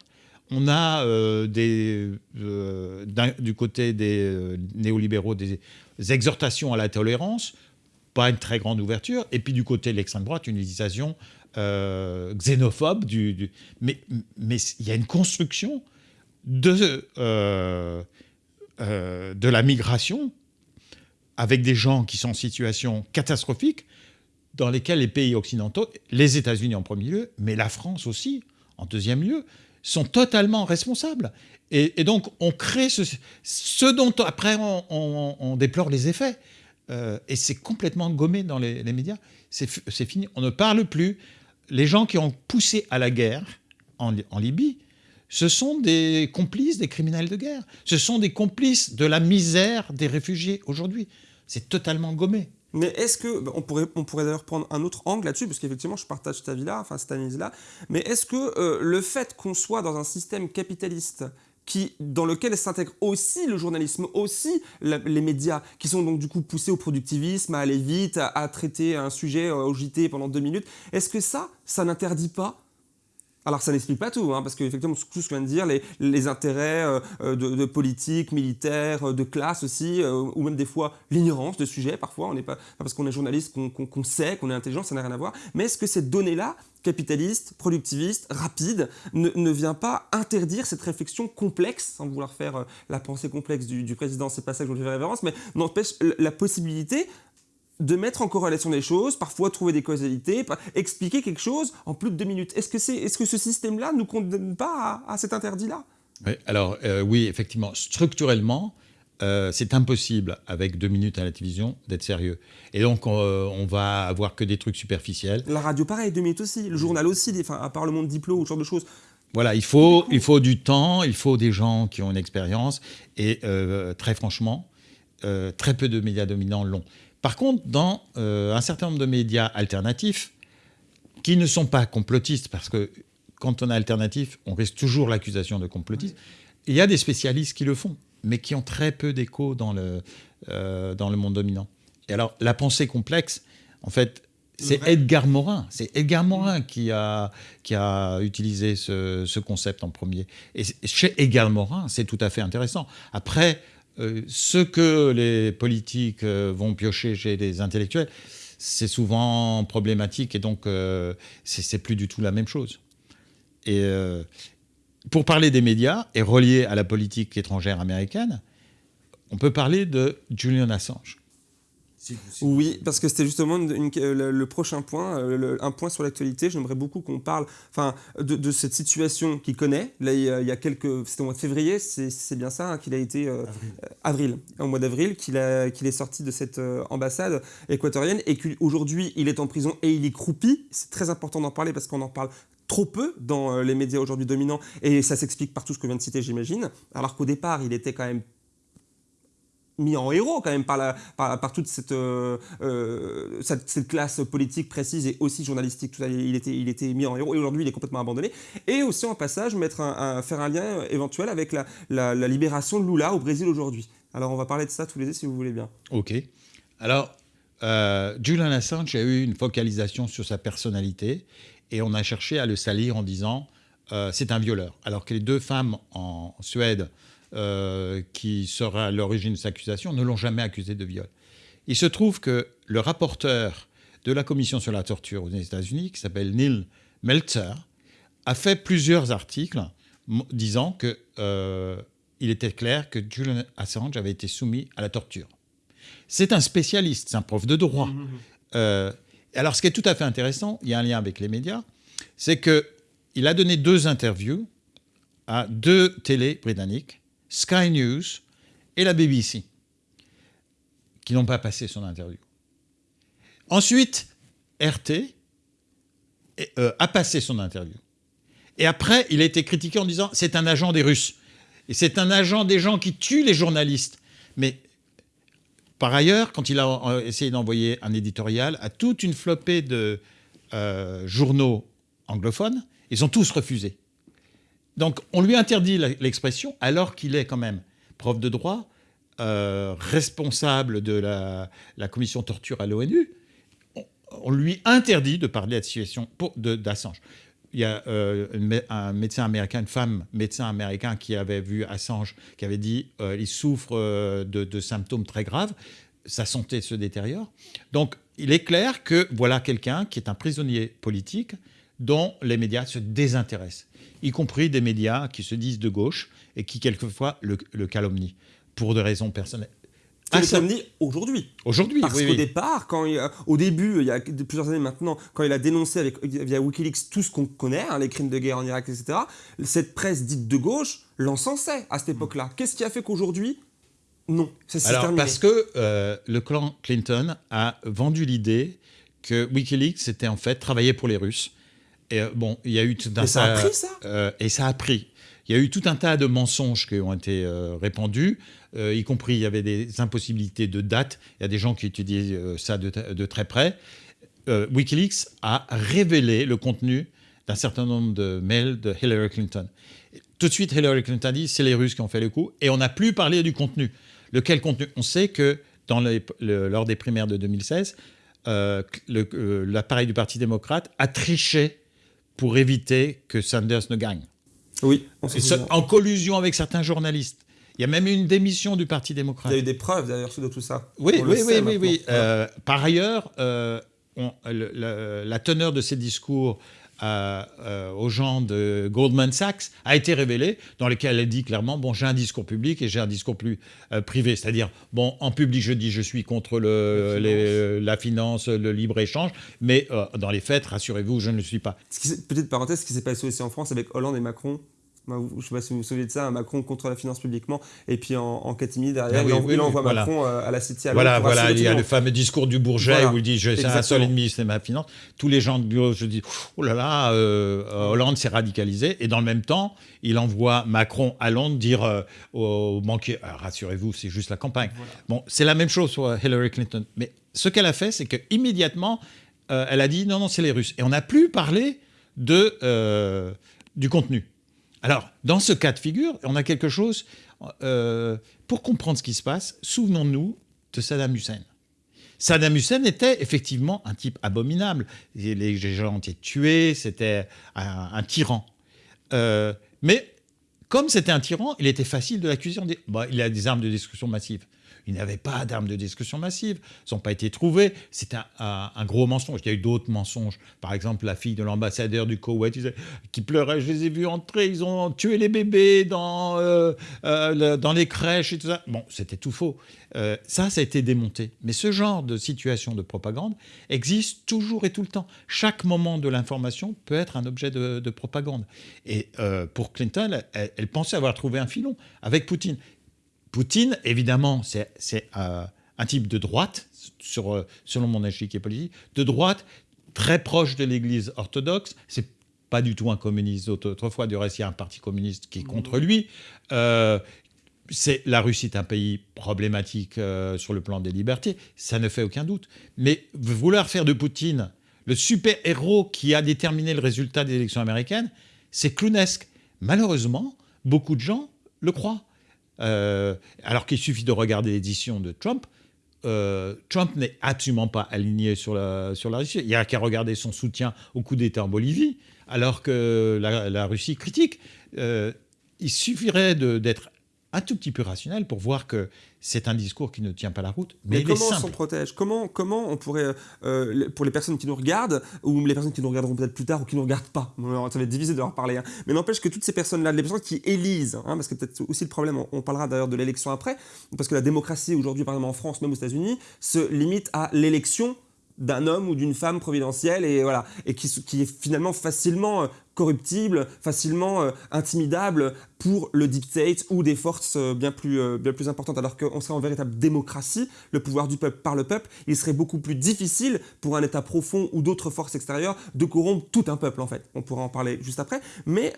S2: on a des, du côté des néolibéraux des exhortations à la tolérance, pas une très grande ouverture, et puis du côté de l'extrême droite, une utilisation xénophobe. Du, Mais, mais il y a une construction de, de la migration avec des gens qui sont en situation catastrophique, dans lesquels les pays occidentaux, les États-Unis en premier lieu, mais la France aussi en deuxième lieu, sont totalement responsables. Et, donc, on crée ce, dont après on, déplore les effets. Euh, et c'est complètement gommé dans les, médias. C'est fini. On ne parle plus. Les gens qui ont poussé à la guerre en, Libye, ce sont des complices des criminels de guerre. Ce sont des complices de la misère des réfugiés aujourd'hui. C'est totalement gommé.
S1: Mais est-ce que, on pourrait, on pourrait d'ailleurs prendre un autre angle là-dessus, parce qu'effectivement je partage ta vie-là, enfin cette analyse-là, mais est-ce que euh, le fait qu'on soit dans un système capitaliste qui, dans lequel s'intègre aussi le journalisme, aussi les médias, qui sont donc du coup poussés au productivisme, à aller vite, à, traiter un sujet euh, au JT pendant deux minutes, est-ce que ça, ça n'interdit pas alors ça n'explique pas tout, hein, parce qu'effectivement, tout ce que je viens de dire, les, intérêts euh, euh, de, politique, militaire, euh, de classe aussi, ou même des fois l'ignorance de sujets, parfois, parce qu'on est journaliste qu'on sait, qu'on est intelligent, ça n'a rien à voir. Mais est-ce que cette donnée-là, capitaliste, productiviste, rapide, ne, vient pas interdire cette réflexion complexe, sans vouloir faire la pensée complexe du, président, c'est pas ça que je veux faire référence, mais n'empêche la possibilité de mettre en corrélation des choses, parfois trouver des causalités, expliquer quelque chose en plus de deux minutes. Est-ce que, c'est, est-ce que ce système-là ne nous condamne pas à, cet interdit-là?
S2: Oui, Alors euh, oui, effectivement, structurellement, euh, c'est impossible avec deux minutes à la télévision d'être sérieux. Et donc euh, on va avoir que des trucs superficiels.
S1: La radio, pareil, deux minutes aussi. Le journal aussi, enfin, à part le monde diplôme ou ce genre de choses.
S2: Voilà, il faut, il faut du temps, il faut des gens qui ont une expérience. Et euh, très franchement, très peu de médias dominants l'ont. Par contre, dans un certain nombre de médias alternatifs, qui ne sont pas complotistes, parce que quand on est alternatif, on risque toujours l'accusation de complotisme, il y a des spécialistes qui le font mais qui ont très peu d'écho dans le, euh, dans le monde dominant. Et alors, la pensée complexe, en fait, c'est Edgar Morin. C'est Edgar Morin qui a, qui a utilisé ce, ce concept en premier. Et chez Edgar Morin, c'est tout à fait intéressant. Après, euh, ce que les politiques euh, vont piocher chez les intellectuels, c'est souvent problématique et donc c'est plus du tout la même chose. Et, pour parler des médias et relié à la politique étrangère américaine, on peut parler de Julian Assange.
S1: Oui, parce que c'était justement le, prochain point, euh, un point sur l'actualité. J'aimerais beaucoup qu'on parle enfin, de, cette situation qu'il connaît. Là, il y a, quelques. C'était au mois de février, c'est bien ça, hein, qu'il a été. Euh, avril. Au mois d'avril, qu'il est sorti de cette euh, ambassade équatorienne et qu'aujourd'hui, il est en prison et il y croupit. C'est très important d'en parler parce qu'on en parle trop peu dans euh, les médias aujourd'hui dominants, et ça s'explique par tout ce que je viens de citer, j'imagine, alors qu'au départ, il était quand même mis en héros quand même par, par, toute euh, euh, cette, cette, classe politique précise et aussi journalistique. Il, était, il était mis en héros et aujourd'hui il est complètement abandonné. Et aussi en passage mettre un, faire un lien éventuel avec la, la, libération de Lula au Brésil aujourd'hui. Alors on va parler de ça tous les deux si vous voulez bien.
S2: Ok. Alors Julian Assange a eu une focalisation sur sa personnalité et on a cherché à le salir en disant euh, c'est un violeur. Alors que les deux femmes en Suède euh, qui seraient à l'origine de cette accusation ne l'ont jamais accusé de viol. Il se trouve que le rapporteur de la commission sur la torture aux États-Unis, qui s'appelle Neil Meltzer, a fait plusieurs articles disant qu'il euh, était clair que Julian Assange avait été soumis à la torture. C'est un spécialiste, c'est un prof de droit. Mmh, mmh. Alors, ce qui est tout à fait intéressant, il y a un lien avec les médias, c'est qu'il a donné deux interviews à deux télés britanniques, Sky News et la BBC, qui n'ont pas passé son interview. Ensuite, RT euh, a passé son interview. Et après, il a été critiqué en disant c'est un agent des Russes. Et c'est un agent des gens qui tuent les journalistes. Mais par ailleurs, quand il a euh, essayé d'envoyer un éditorial à toute une flopée de euh, journaux anglophones, ils ont tous refusé. Donc on lui interdit l'expression alors qu'il est quand même prof de droit, euh, responsable de la, commission torture à l'ONU. On, lui interdit de parler de la situation d'Assange il y a euh, un médecin américain, une femme médecin américain qui avait vu Assange, qui avait dit euh, il souffre euh, de, symptômes très graves, sa santé se détériore. Donc il est clair que voilà quelqu'un qui est un prisonnier politique dont les médias se désintéressent, y compris des médias qui se disent de gauche et qui quelquefois le, le calomnient pour des raisons personnelles.
S1: Ah, aujourd'hui.
S2: Aujourd'hui,
S1: Parce qu'au départ, quand au début, il y a plusieurs années maintenant, quand il a dénoncé avec, via Wikileaks tout ce qu'on connaît, hein, les crimes de guerre en Irak, etc., cette presse dite de gauche l'encensait à cette époque-là. Qu'est-ce qui a fait qu'aujourd'hui, non,
S2: c'est Alors, parce que euh, le clan Clinton a vendu l'idée que Wikileaks, c'était en fait travailler pour les Russes. Et euh, bon, il y a eu tout
S1: un et ça a pris, ça?
S2: euh, Et ça a pris. Il y a eu tout un tas de mensonges qui ont été répandus. Euh, y compris il y avait des impossibilités de date. Il y a des gens qui étudient ça de, très près. Wikileaks a révélé le contenu d'un certain nombre de mails de Hillary Clinton. Tout de suite, Hillary Clinton dit c'est les Russes qui ont fait le coup, et on n'a plus parlé du contenu. Lequel contenu? On sait que dans lors des primaires de 2016, l'appareil du Parti démocrate a triché pour éviter que Sanders ne gagne.
S1: Oui.
S2: en collusion avec certains journalistes. Il y a même eu une démission du Parti démocrate.
S1: Il y a eu des preuves d'ailleurs de tout ça.
S2: Oui, oui, oui, oui, oui, euh, par ailleurs, euh, la teneur de ces discours euh, aux gens de Goldman Sachs a été révélée, dans lesquels elle dit clairement bon, j'ai un discours public et j'ai un discours plus privé. C'est-à-dire, bon, en public, je dis je suis contre le, la, finance. le libre-échange, mais dans les faits, rassurez-vous, je ne le suis pas.
S1: Petite parenthèse, ce qui s'est passé aussi en France avec Hollande et Macron je ne sais pas si vous vous souvenez de ça, Macron contre la finance publiquement, et puis en, en catimini derrière, ah il, envoie Macron euh, à la City. À
S2: voilà, voilà, il y a le fameux discours du Bourget où il dit c'est un seul ennemi, c'est ma finance. Tous les gens de bureau se disent oh là là, euh, Hollande s'est radicalisé, et dans le même temps, il envoie Macron à Londres dire euh, aux banquiers ah, rassurez-vous, c'est juste la campagne. Bon, c'est la même chose sur Hillary Clinton, mais ce qu'elle a fait, c'est qu'immédiatement, elle a dit non, non, c'est les Russes, et on n'a plus parlé de, du contenu. Alors, dans ce cas de figure, on a quelque chose, euh, pour comprendre ce qui se passe, souvenons-nous de Saddam Hussein. Saddam Hussein était effectivement un type abominable. Les gens étaient tués, c'était un, tyran. Euh, mais comme c'était un tyran, il était facile de l'accuser. Bah, il a des armes de destruction massive. Il n'avait pas d'armes de destruction massive. Elles n'ont pas été trouvées. C'était un, gros mensonge. Il y a eu d'autres mensonges. Par exemple, la fille de l'ambassadeur du Koweït qui pleurait. Je les ai vus entrer. Ils ont tué les bébés dans, euh, euh, dans les crèches et tout ça. Bon, c'était tout faux. Euh, ça, ça a été démonté. Mais ce genre de situation de propagande existe toujours et tout le temps. Chaque moment de l'information peut être un objet de, propagande. Et pour Clinton, elle pensait avoir trouvé un filon avec Poutine. Poutine, évidemment, c'est euh, un type de droite, sur, euh, selon mon échiquier politique, de droite très proche de l'Église orthodoxe. C'est pas du tout un communiste. Autrefois, du reste, il y a un parti communiste qui est contre lui. Euh, la Russie est un pays problématique sur le plan des libertés, ça ne fait aucun doute. Mais vouloir faire de Poutine le super-héros qui a déterminé le résultat des élections américaines, c'est clownesque. Malheureusement, beaucoup de gens le croient. Euh, alors qu'il suffit de regarder l'édition de Trump. Euh, Trump n'est absolument pas aligné sur la, sur la Russie. Il n'y a qu'à regarder son soutien au coup d'État en Bolivie, alors que la, Russie critique. Euh, il suffirait d'être un tout petit peu rationnel pour voir que c'est un discours qui ne tient pas la route. Mais,
S1: comment on s'en protège? Comment, comment on pourrait, euh, pour les personnes qui nous regardent, ou les personnes qui nous regarderont peut-être plus tard, ou qui ne nous regardent pas, *laughs* ça va être divisé de leur parler, hein. mais n'empêche que toutes ces personnes-là, les personnes qui élisent, hein, parce que peut-être aussi le problème, on, parlera d'ailleurs de l'élection après, parce que la démocratie aujourd'hui, par exemple en France, même aux États-Unis, se limite à l'élection d'un homme ou d'une femme providentielle et voilà et qui, qui est finalement facilement euh, corruptible, facilement euh, intimidable pour le deep state ou des forces euh, bien plus, bien plus importantes. Alors qu'on serait en véritable démocratie, le pouvoir du peuple par le peuple, il serait beaucoup plus difficile pour un État profond ou d'autres forces extérieures de corrompre tout un peuple en fait. On pourra en parler juste après. Mais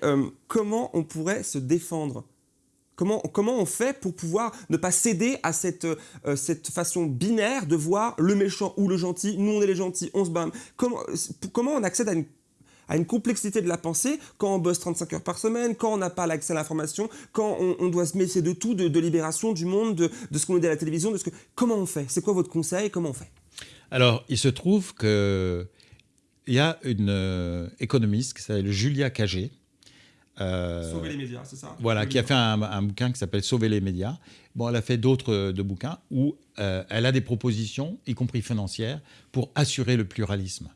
S1: comment on pourrait se défendre? Comment, on fait pour pouvoir ne pas céder à cette, euh, cette façon binaire de voir le méchant ou le gentil. Nous, on est les gentils, on se bat. Comment, comment on accède à une, à une complexité de la pensée quand on bosse 35 heures par semaine, quand on n'a pas l'accès à l'information, quand on, doit se méfier de tout, de, libération du monde, de, ce qu'on dit à la télévision de ce que... Comment on fait? C'est quoi votre conseil? Comment on fait?
S2: Alors, il se trouve qu'il y a une euh, économiste qui s'appelle Julia Cagé,
S1: euh, Sauver les médias, c'est ça?
S2: Voilà, qui a fait un, bouquin qui s'appelle Sauver les médias. Bon, elle a fait d'autres euh, de bouquins où euh, elle a des propositions, y compris financières, pour assurer le pluralisme.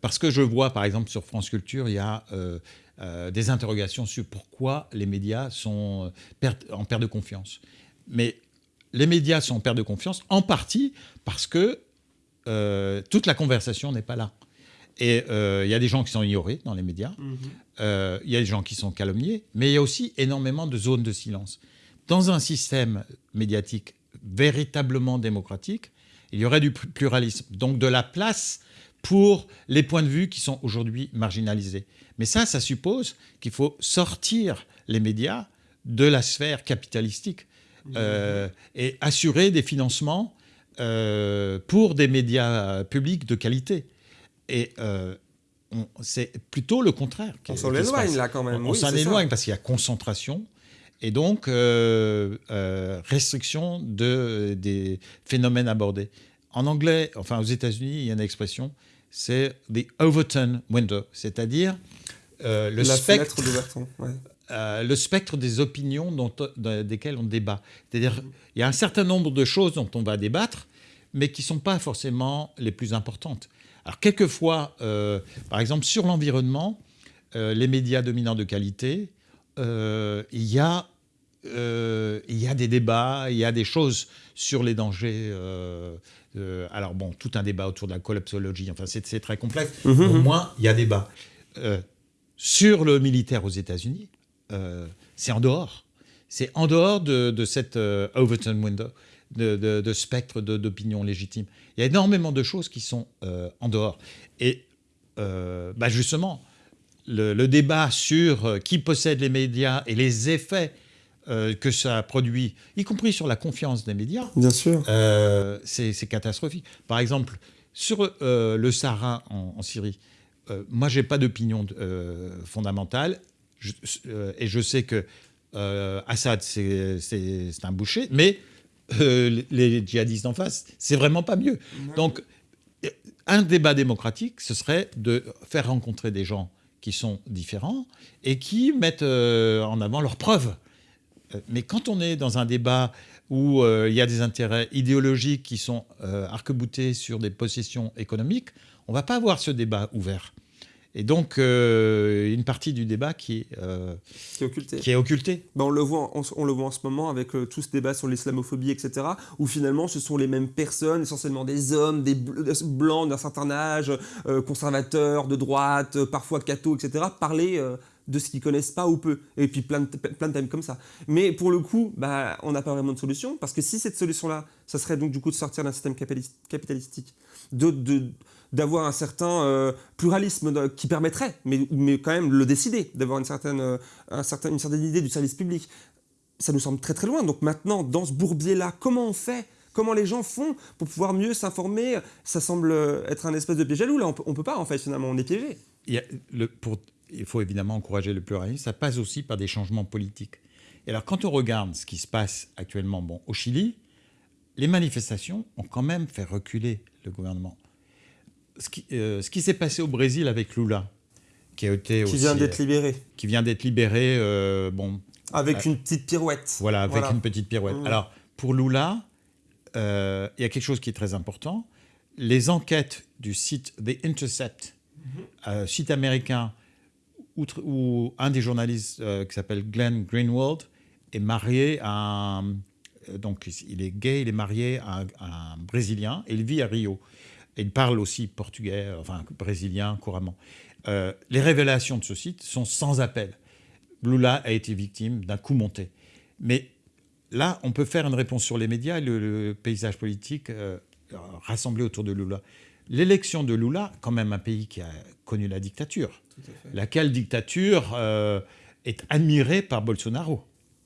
S2: parce que je vois, par exemple, sur France Culture, il y a des interrogations sur pourquoi les médias sont en perte de confiance. Mais les médias sont en perte de confiance en partie parce que toute la conversation n'est pas là. Et euh, il y a des gens qui sont ignorés dans les médias, mhm. Euh, il y a des gens qui sont calomniés, mais il y a aussi énormément de zones de silence. Dans un système médiatique véritablement démocratique, il y aurait du pluralisme, donc de la place pour les points de vue qui sont aujourd'hui marginalisés. Mais ça, ça suppose qu'il faut sortir les médias de la sphère capitalistique euh, et assurer des financements pour des médias publics de qualité. Et euh, c'est plutôt le contraire.
S1: On s'en éloigne là quand même.
S2: On, s'en éloigne parce qu'il y a concentration et donc euh, euh, restriction de, des phénomènes abordés. En anglais, enfin aux États-Unis, il y a une expression, c'est the Overton window, c'est-à-dire le spectre. *laughs* le spectre des opinions dont, desquelles on débat. C'est-à-dire, il y a un certain nombre de choses dont on va débattre, mais qui ne sont pas forcément les plus importantes. Alors quelquefois, euh, par exemple sur l'environnement, euh, les médias dominants de qualité, euh, il, y a, il y a des débats, il y a des choses sur les dangers. alors bon, tout un débat autour de la collapsologie, enfin c'est très complexe. Mmh, Au moins, il y a débat. sur le militaire aux États-Unis, c'est en dehors. C'est en dehors de, cette Overton window, de, spectre d'opinion légitime. Il y a énormément de choses qui sont en dehors. Et bah, justement, le, débat sur qui possède les médias et les effets que ça produit, y compris sur la confiance des médias,
S1: Bien sûr.
S2: c'est catastrophique. Par exemple, sur le Sahara en, Syrie, moi, je n'ai pas d'opinion fondamentale et je sais que Assad, c'est un boucher, mais les djihadistes en face, c'est vraiment pas mieux. Donc, un débat démocratique, ce serait de faire rencontrer des gens qui sont différents et qui mettent en avant leurs preuves. Mais quand on est dans un débat où il y a des intérêts idéologiques qui sont arc-boutés sur des possessions économiques, on ne va pas avoir ce débat ouvert. Et donc, euh, une partie du débat qui est, euh,
S1: qui est occultée.
S2: Qui est occulté.
S1: Ben, on, le voit, on, le voit en ce moment avec euh, tout ce débat sur l'islamophobie, etc., où finalement ce sont les mêmes personnes, essentiellement des hommes, des blancs d'un certain âge, conservateurs, de droite, parfois cathos, etc., parler de ce qu'ils connaissent pas ou peu. Et puis plein de, plein de thèmes comme ça. Mais pour le coup, bah, on n'a pas vraiment de solution, parce que si cette solution-là, ça serait donc du coup de sortir d'un système capitalistique, de, de d'avoir un certain euh, pluralisme qui permettrait, mais, quand même le décider, d'avoir une certaine, euh, une certaine idée du service public. Ça nous semble très très loin. Donc maintenant, dans ce bourbier-là, comment on fait? Comment les gens font pour pouvoir mieux s'informer? Ça semble être un espèce de piège à loup. Là, on ne peut pas, en fait, finalement, on est piégé.
S2: Il, il faut évidemment encourager le pluralisme. Ça passe aussi par des changements politiques. Et alors, quand on regarde ce qui se passe actuellement bon, au Chili, les manifestations ont quand même fait reculer le gouvernement. Euh, ce qui, s'est passé au Brésil avec Lula, qui a été
S1: qui vient d'être libéré,
S2: qui vient d'être libéré, euh, bon,
S1: avec euh, une petite pirouette.
S2: Voilà, avec une petite pirouette. Mmh. Alors pour Lula, il y a quelque chose qui est très important. Les enquêtes du site The Intercept, mmh. site américain, où, un des journalistes qui s'appelle Glenn Greenwald est marié à un, donc il est gay, il est marié à un Brésilien et il vit à Rio il parle aussi portugais, enfin brésilien couramment. Euh, les révélations de ce site sont sans appel. Lula a été victime d'un coup monté. Mais là, on peut faire une réponse sur les médias et le, paysage politique euh, rassemblé autour de Lula. L'élection de Lula, quand même un pays qui a connu la dictature, laquelle dictature euh, est admirée par Bolsonaro.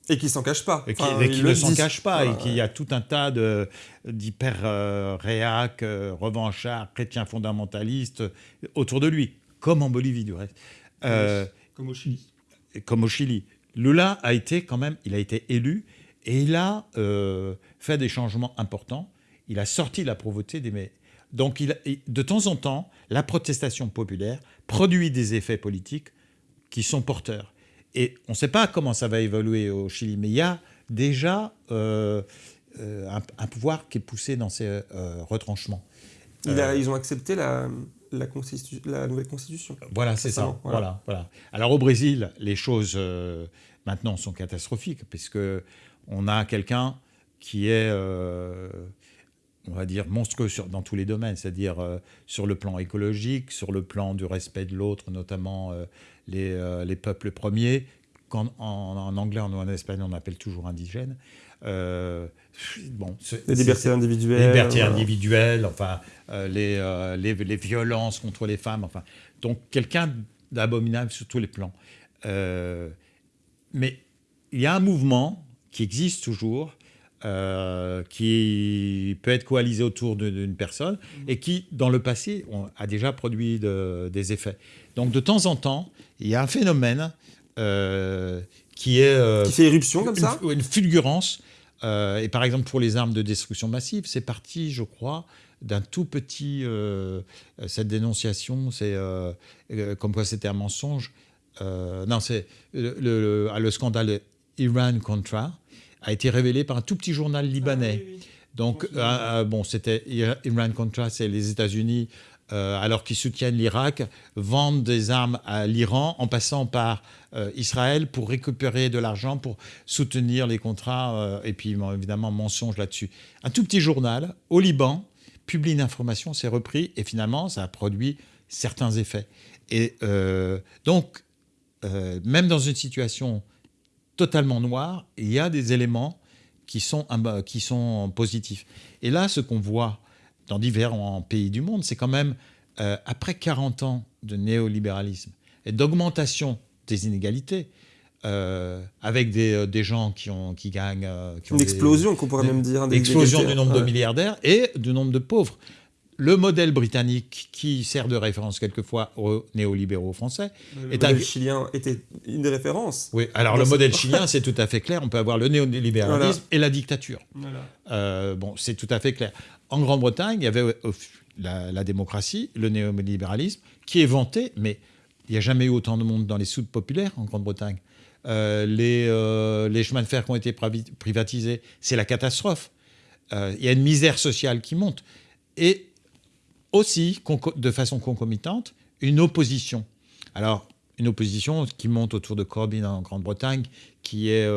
S1: Et qui s'en cache pas.
S2: Et qui, ne s'en cache pas, et qu'il y a tout un tas d'hyper euh, réac, euh, revanchards, chrétiens fondamentalistes autour de lui, comme en Bolivie du reste.
S1: Euh, comme au Chili.
S2: Comme au Chili. Lula a été quand même, il a été élu, et il a fait des changements importants. Il a sorti la pauvreté des... Mais... Donc il, de temps en temps, la protestation populaire produit des effets politiques qui sont porteurs. Et on ne sait pas comment ça va évoluer au Chili, mais il y a déjà euh, euh, un, pouvoir qui est poussé dans ces euh, retranchements.
S1: ils ont accepté la, la, la, nouvelle constitution.
S2: Voilà, c'est ça. Voilà. Voilà, Alors au Brésil, les choses maintenant sont catastrophiques, puisque on a quelqu'un qui est on va dire, monstrueux dans tous les domaines, c'est-à-dire sur le plan écologique, sur le plan du respect de l'autre, notamment euh, les, peuples premiers, qu'en en, anglais ou en espagnol on appelle toujours indigènes.
S1: Euh, bon, les libertés individuelles.
S2: Les libertés individuelles, enfin, euh, les, les, violences contre les femmes, enfin. Donc, quelqu'un d'abominable sur tous les plans. mais il y a un mouvement qui existe toujours, qui peut être coalisé autour d'une personne et qui, dans le passé, a déjà produit des effets. Donc de temps en temps, il y a un phénomène euh, qui est... Euh,
S1: qui fait éruption comme
S2: ça Une fulgurance. Euh, et par exemple, pour les armes de destruction massive, c'est parti, je crois, d'un tout petit... cette dénonciation, c'est comme quoi c'était un mensonge. non, c'est le, le, scandale Iran-Contra a été révélé par un tout petit journal libanais. Ah Donc, bon, c'était Iran-Contra, c'est les États-Unis alors qu'ils soutiennent l'Irak, vendent des armes à l'Iran en passant par euh, Israël pour récupérer de l'argent, pour soutenir les contrats, euh, et puis évidemment mensonge là-dessus. Un tout petit journal au Liban publie une information, c'est repris, et finalement ça a produit certains effets. Et donc, même dans une situation totalement noire, il y a des éléments qui sont, qui sont positifs. Et là, ce qu'on voit dans différents pays du monde, c'est quand même, après 40 ans de néolibéralisme et d'augmentation des inégalités, euh, avec des, euh, des, gens qui, ont, qui gagnent... Euh, qui
S1: ont une explosion, qu'on pourrait même dire.
S2: Une explosion du nombre de milliardaires et du nombre de pauvres. Le modèle britannique, qui sert de référence quelquefois aux néolibéraux français...
S1: Le est modèle chilien était une des références.
S2: Oui, alors le modèle chilien, c'est tout à fait clair. On peut avoir le néolibéralisme *laughs* et la dictature. Voilà. bon, c'est tout à fait clair. En Grande-Bretagne, il y avait la, la démocratie, le néolibéralisme, qui est vanté, mais il n'y a jamais eu autant de monde dans les soutes populaires en Grande-Bretagne. Euh, les, euh, les, chemins de fer qui ont été privatisés, c'est la catastrophe. Euh, il y a une misère sociale qui monte. Et aussi, de façon concomitante, une opposition. Alors, une opposition qui monte autour de Corbyn en Grande-Bretagne, qui est,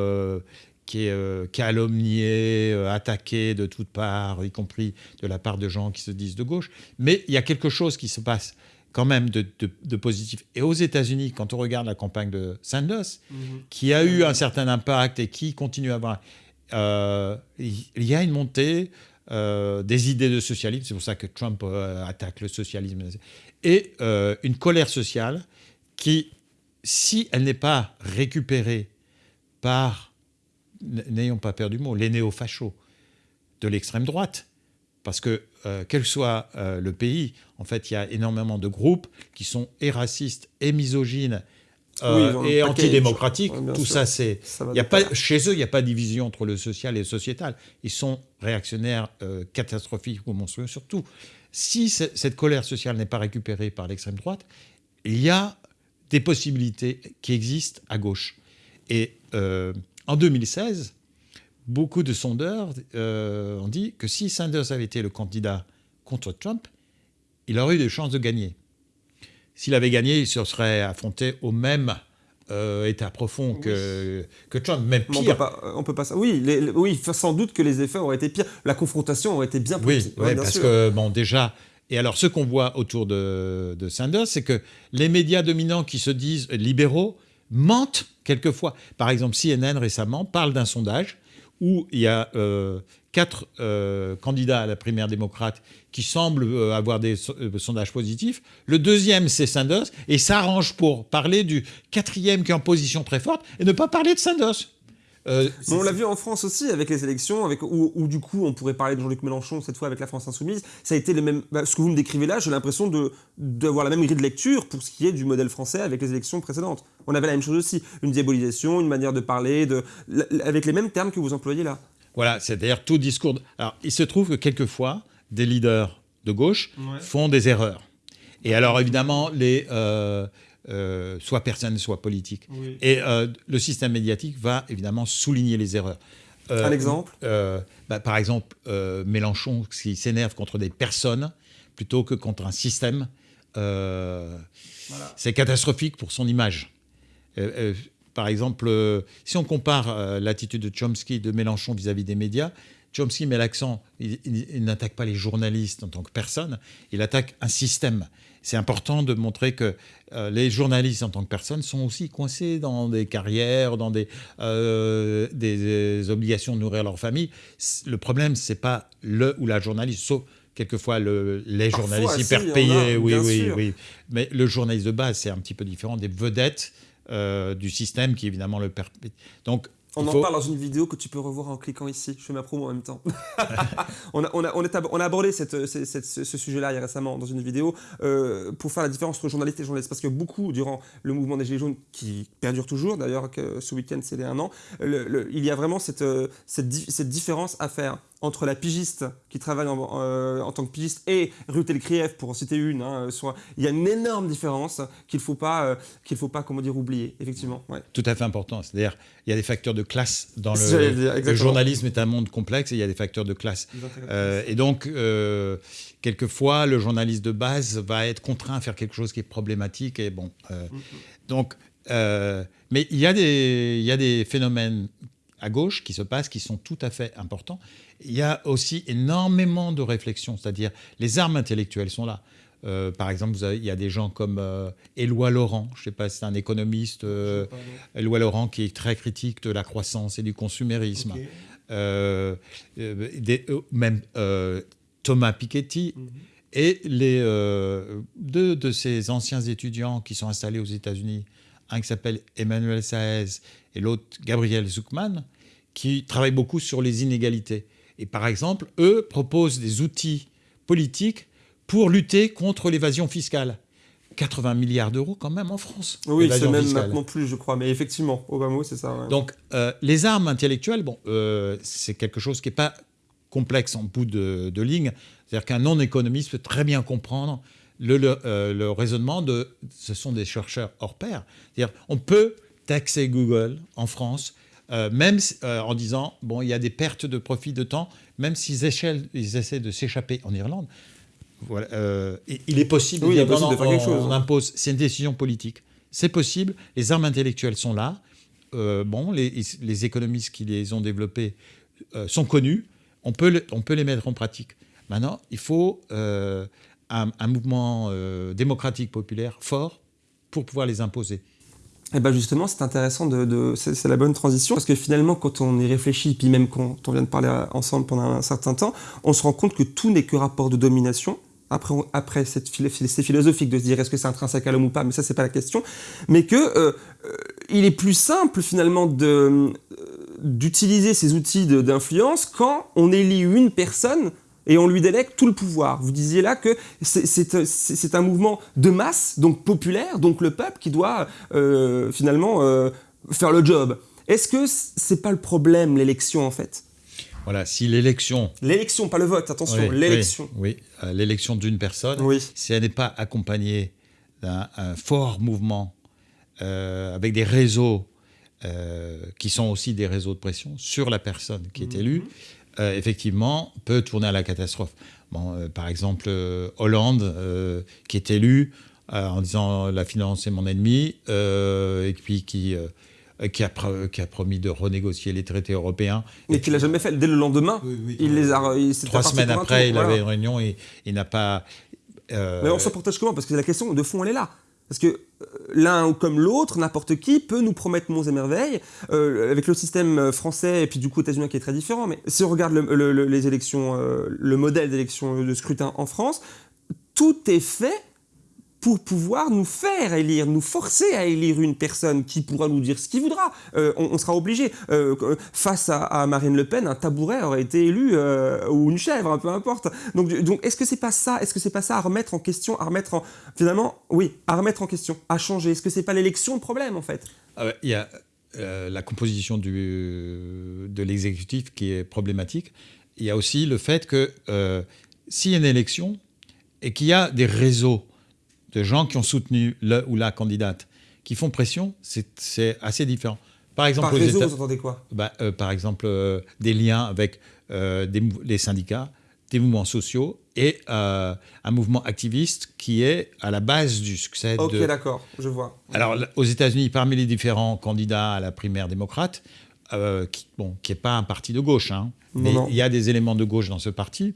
S2: qui est calomniée, attaquée de toutes parts, y compris de la part de gens qui se disent de gauche. Mais il y a quelque chose qui se passe quand même de, positif. Et aux États-Unis, quand on regarde la campagne de Sanders, mhm. qui a eu un certain impact et qui continue à avoir, euh, il y a une montée euh, des idées de socialisme, c'est pour ça que Trump euh, attaque le socialisme, et une colère sociale qui, si elle n'est pas récupérée par, n'ayons pas peur du mot, les néo-fachos de l'extrême droite, parce que euh, quel soit euh, le pays, en fait, il y a énormément de groupes qui sont et racistes et misogynes euh, et antidémocratiques. Tout ça, c'est. Chez eux, il n'y a pas de division entre le social et le sociétal. Ils sont réactionnaires, catastrophiques ou monstrueux. Surtout, si cette colère sociale n'est pas récupérée par l'extrême droite, il y a des possibilités qui existent à gauche. Et en 2016, beaucoup de sondeurs euh, ont dit que si Sanders avait été le candidat contre Trump, il aurait eu des chances de gagner. S'il avait gagné, il se serait affronté au même euh, état profond que, que, Trump, même pire.
S1: On peut pas, on peut pas oui, oui, sans doute que les effets auraient été pires. La confrontation aurait été bien
S2: plus. Oui, parce que, bon, déjà, et alors ce qu'on voit autour de, de Sanders, c'est que les médias dominants qui se disent libéraux mentent quelquefois. Par exemple, CNN récemment parle d'un sondage où il y a euh, quatre euh, candidats à la primaire démocrate qui semblent euh, avoir des sondages positifs. Le deuxième, c'est Sanders, et s'arrange pour parler du quatrième qui est en position très forte et ne pas parler de Sanders.
S1: Euh, on l'a vu en France aussi avec les élections, avec, où, du coup on pourrait parler de Jean-Luc Mélenchon cette fois avec la France Insoumise. Ça a été le même. Bah, ce que vous me décrivez là, j'ai l'impression d'avoir la même grille de lecture pour ce qui est du modèle français avec les élections précédentes. On avait la même chose aussi, une diabolisation, une manière de parler, de, avec les mêmes termes que vous employez là.
S2: Voilà, c'est-à-dire tout discours. Alors il se trouve que quelquefois, des leaders de gauche font des erreurs. Et alors évidemment, les, euh, euh, soit personne, soit politique. Et euh, le système médiatique va évidemment souligner les erreurs.
S1: Euh, Un exemple?
S2: bah, Par exemple, Mélenchon qui s'énerve contre des personnes plutôt que contre un système. C'est catastrophique pour son image. par exemple, si on compare l'attitude de Chomsky de Mélenchon vis-à-vis des médias, Chomsky met l'accent, il n'attaque pas les journalistes en tant que personne, il attaque un système c'est important de montrer que euh, les journalistes en tant que personnes sont aussi coincés dans des carrières, dans des, euh, des, obligations de nourrir leur famille. Le problème, c'est pas le ou la journaliste, sauf quelquefois le, les journalistes hyper payés, oui, oui, oui. Mais le journaliste de base, c'est un petit peu différent des vedettes euh, du système qui évidemment le perpète.
S1: Donc on en parle dans une vidéo que tu peux revoir en cliquant ici. Je fais ma promo en même temps. *laughs* on, a, on, a, on, a, abordé cette, ce sujet-là récemment dans une vidéo euh, pour faire la différence entre journaliste et journaliste. Parce que beaucoup, durant le mouvement des Gilets jaunes, qui perdure toujours, d'ailleurs ce week-end c'est les un an, il y a vraiment cette, euh, cette, cette différence à faire entre la pigiste qui travaille en, euh, en, tant que pigiste et Ruth Elkrieff, pour en citer une, hein, soit, il y a une énorme différence qu'il ne faut pas, euh, qu'il faut pas comment dire, oublier, effectivement. Ouais.
S2: Tout à fait important. C'est-à-dire il y a des facteurs de classe dans le, le journalisme est un monde complexe et il y a des facteurs de classe. Euh, et donc, quelquefois, le journaliste de base va être contraint à faire quelque chose qui est problématique. Et bon, mm-hmm. donc, mais il y, a des, il y a des phénomènes à gauche qui se passent, qui sont tout à fait importants. Il y a aussi énormément de réflexions, c'est-à-dire les armes intellectuelles sont là. Euh, par exemple, il y a des gens comme euh, Éloi Laurent, je ne sais pas, c'est un économiste, euh, Éloi Laurent, qui est très critique de la croissance et du consumérisme. même Thomas Piketty. Mhm. Et les, deux de ces anciens étudiants qui sont installés aux États-Unis, un qui s'appelle Emmanuel Saez et l'autre Gabriel Zuckman, qui travaillent beaucoup sur les inégalités. Et par exemple, eux proposent des outils politiques pour lutter contre l'évasion fiscale. 80 milliards d'euros quand même en France.
S1: Oui, c'est même maintenant plus, je crois. Mais effectivement, Obama, c'est ça.
S2: Donc, euh, les armes intellectuelles, bon, euh, c'est quelque chose qui n'est pas complexe en bout de, ligne. C'est-à-dire qu'un non-économiste peut très bien comprendre le, euh, le, raisonnement de... Ce sont des chercheurs hors pair. C'est-à-dire on peut taxer Google en France, même en disant, bon, il y a des pertes de profit de temps, même s'ils ils essaient de s'échapper en Irlande. Euh, il est possible,
S1: oui, de faire quelque chose.
S2: On impose, c'est une décision politique. C'est possible, les armes intellectuelles sont là. Euh, bon, les, économistes qui les ont développées euh, sont connus. On peut, on peut les mettre en pratique. Maintenant, il faut un, mouvement démocratique populaire fort pour pouvoir les imposer.
S1: Et eh ben justement, c'est intéressant, de, c'est la bonne transition, parce que finalement, quand on y réfléchit, puis même quand on vient de parler ensemble pendant un certain temps, on se rend compte que tout n'est que rapport de domination, après, après c'est philosophique de se dire est-ce que c'est intrinsèque à l'homme ou pas, mais ça c'est pas la question, mais que euh, euh, il est plus simple finalement euh, d'utiliser ces outils d'influence quand on élit une personne et on lui délègue tout le pouvoir. Vous disiez là que c'est un mouvement de masse, donc populaire, donc le peuple qui doit finalement faire le job. Est-ce que c'est pas le problème l'élection en fait?
S2: Voilà, si l'élection...
S1: L'élection, pas le vote, attention, l'élection.
S2: Oui, euh, l'élection d'une personne, si elle n'est pas accompagnée d'un fort mouvement euh, avec des réseaux euh, qui sont aussi des réseaux de pression sur la personne qui est mhm. Élue, effectivement, peut tourner à la catastrophe. Bon, par exemple, Hollande, qui est élu en disant la finance est mon ennemi, et puis qui euh, qui a, qui a, promis de renégocier les traités européens.
S1: Mais qu'il n'a jamais fait. Dès le lendemain, il les a.
S2: Trois semaines après, il avait une réunion et il n'a pas.
S1: Euh, Mais on se protège comment? Parce que la question de fond, elle est là. Parce que euh, l'un comme l'autre, n'importe qui peut nous promettre monts et merveilles, avec le système français et puis du coup États-Unis qui est très différent. Mais si on regarde les élections, le modèle d'élection de scrutin en France, tout est fait pour pouvoir nous faire élire, nous forcer à élire une personne qui pourra nous dire ce qu'il voudra. Euh, on, sera obligé. Euh, face à, Marine Le Pen, un tabouret aurait été élu, euh, ou une chèvre, peu importe. Donc, donc est-ce que c'est pas ça Est-ce que c'est pas ça à remettre en question, à remettre en... Finalement, oui, à remettre en question, à changer? Est-ce que c'est pas l'élection le problème, en fait?
S2: Ah Il y a la composition de l'exécutif qui est problématique. Il y a aussi le fait que s'il y a une élection et qu'il y a des réseaux de gens qui ont soutenu le ou la candidate, qui font pression, c'est assez différent.
S1: Par exemple, par réseau, vous entendez quoi?
S2: Bah, euh, Par exemple, euh, des liens avec euh, des, les syndicats, des mouvements sociaux et un mouvement activiste qui est à la base du succès
S1: Ok, d'accord, je vois.
S2: Alors, aux États-Unis, parmi les différents candidats à la primaire démocrate, qui n'est bon, qui pas un parti de gauche, hein, mais il y a des éléments de gauche dans ce parti.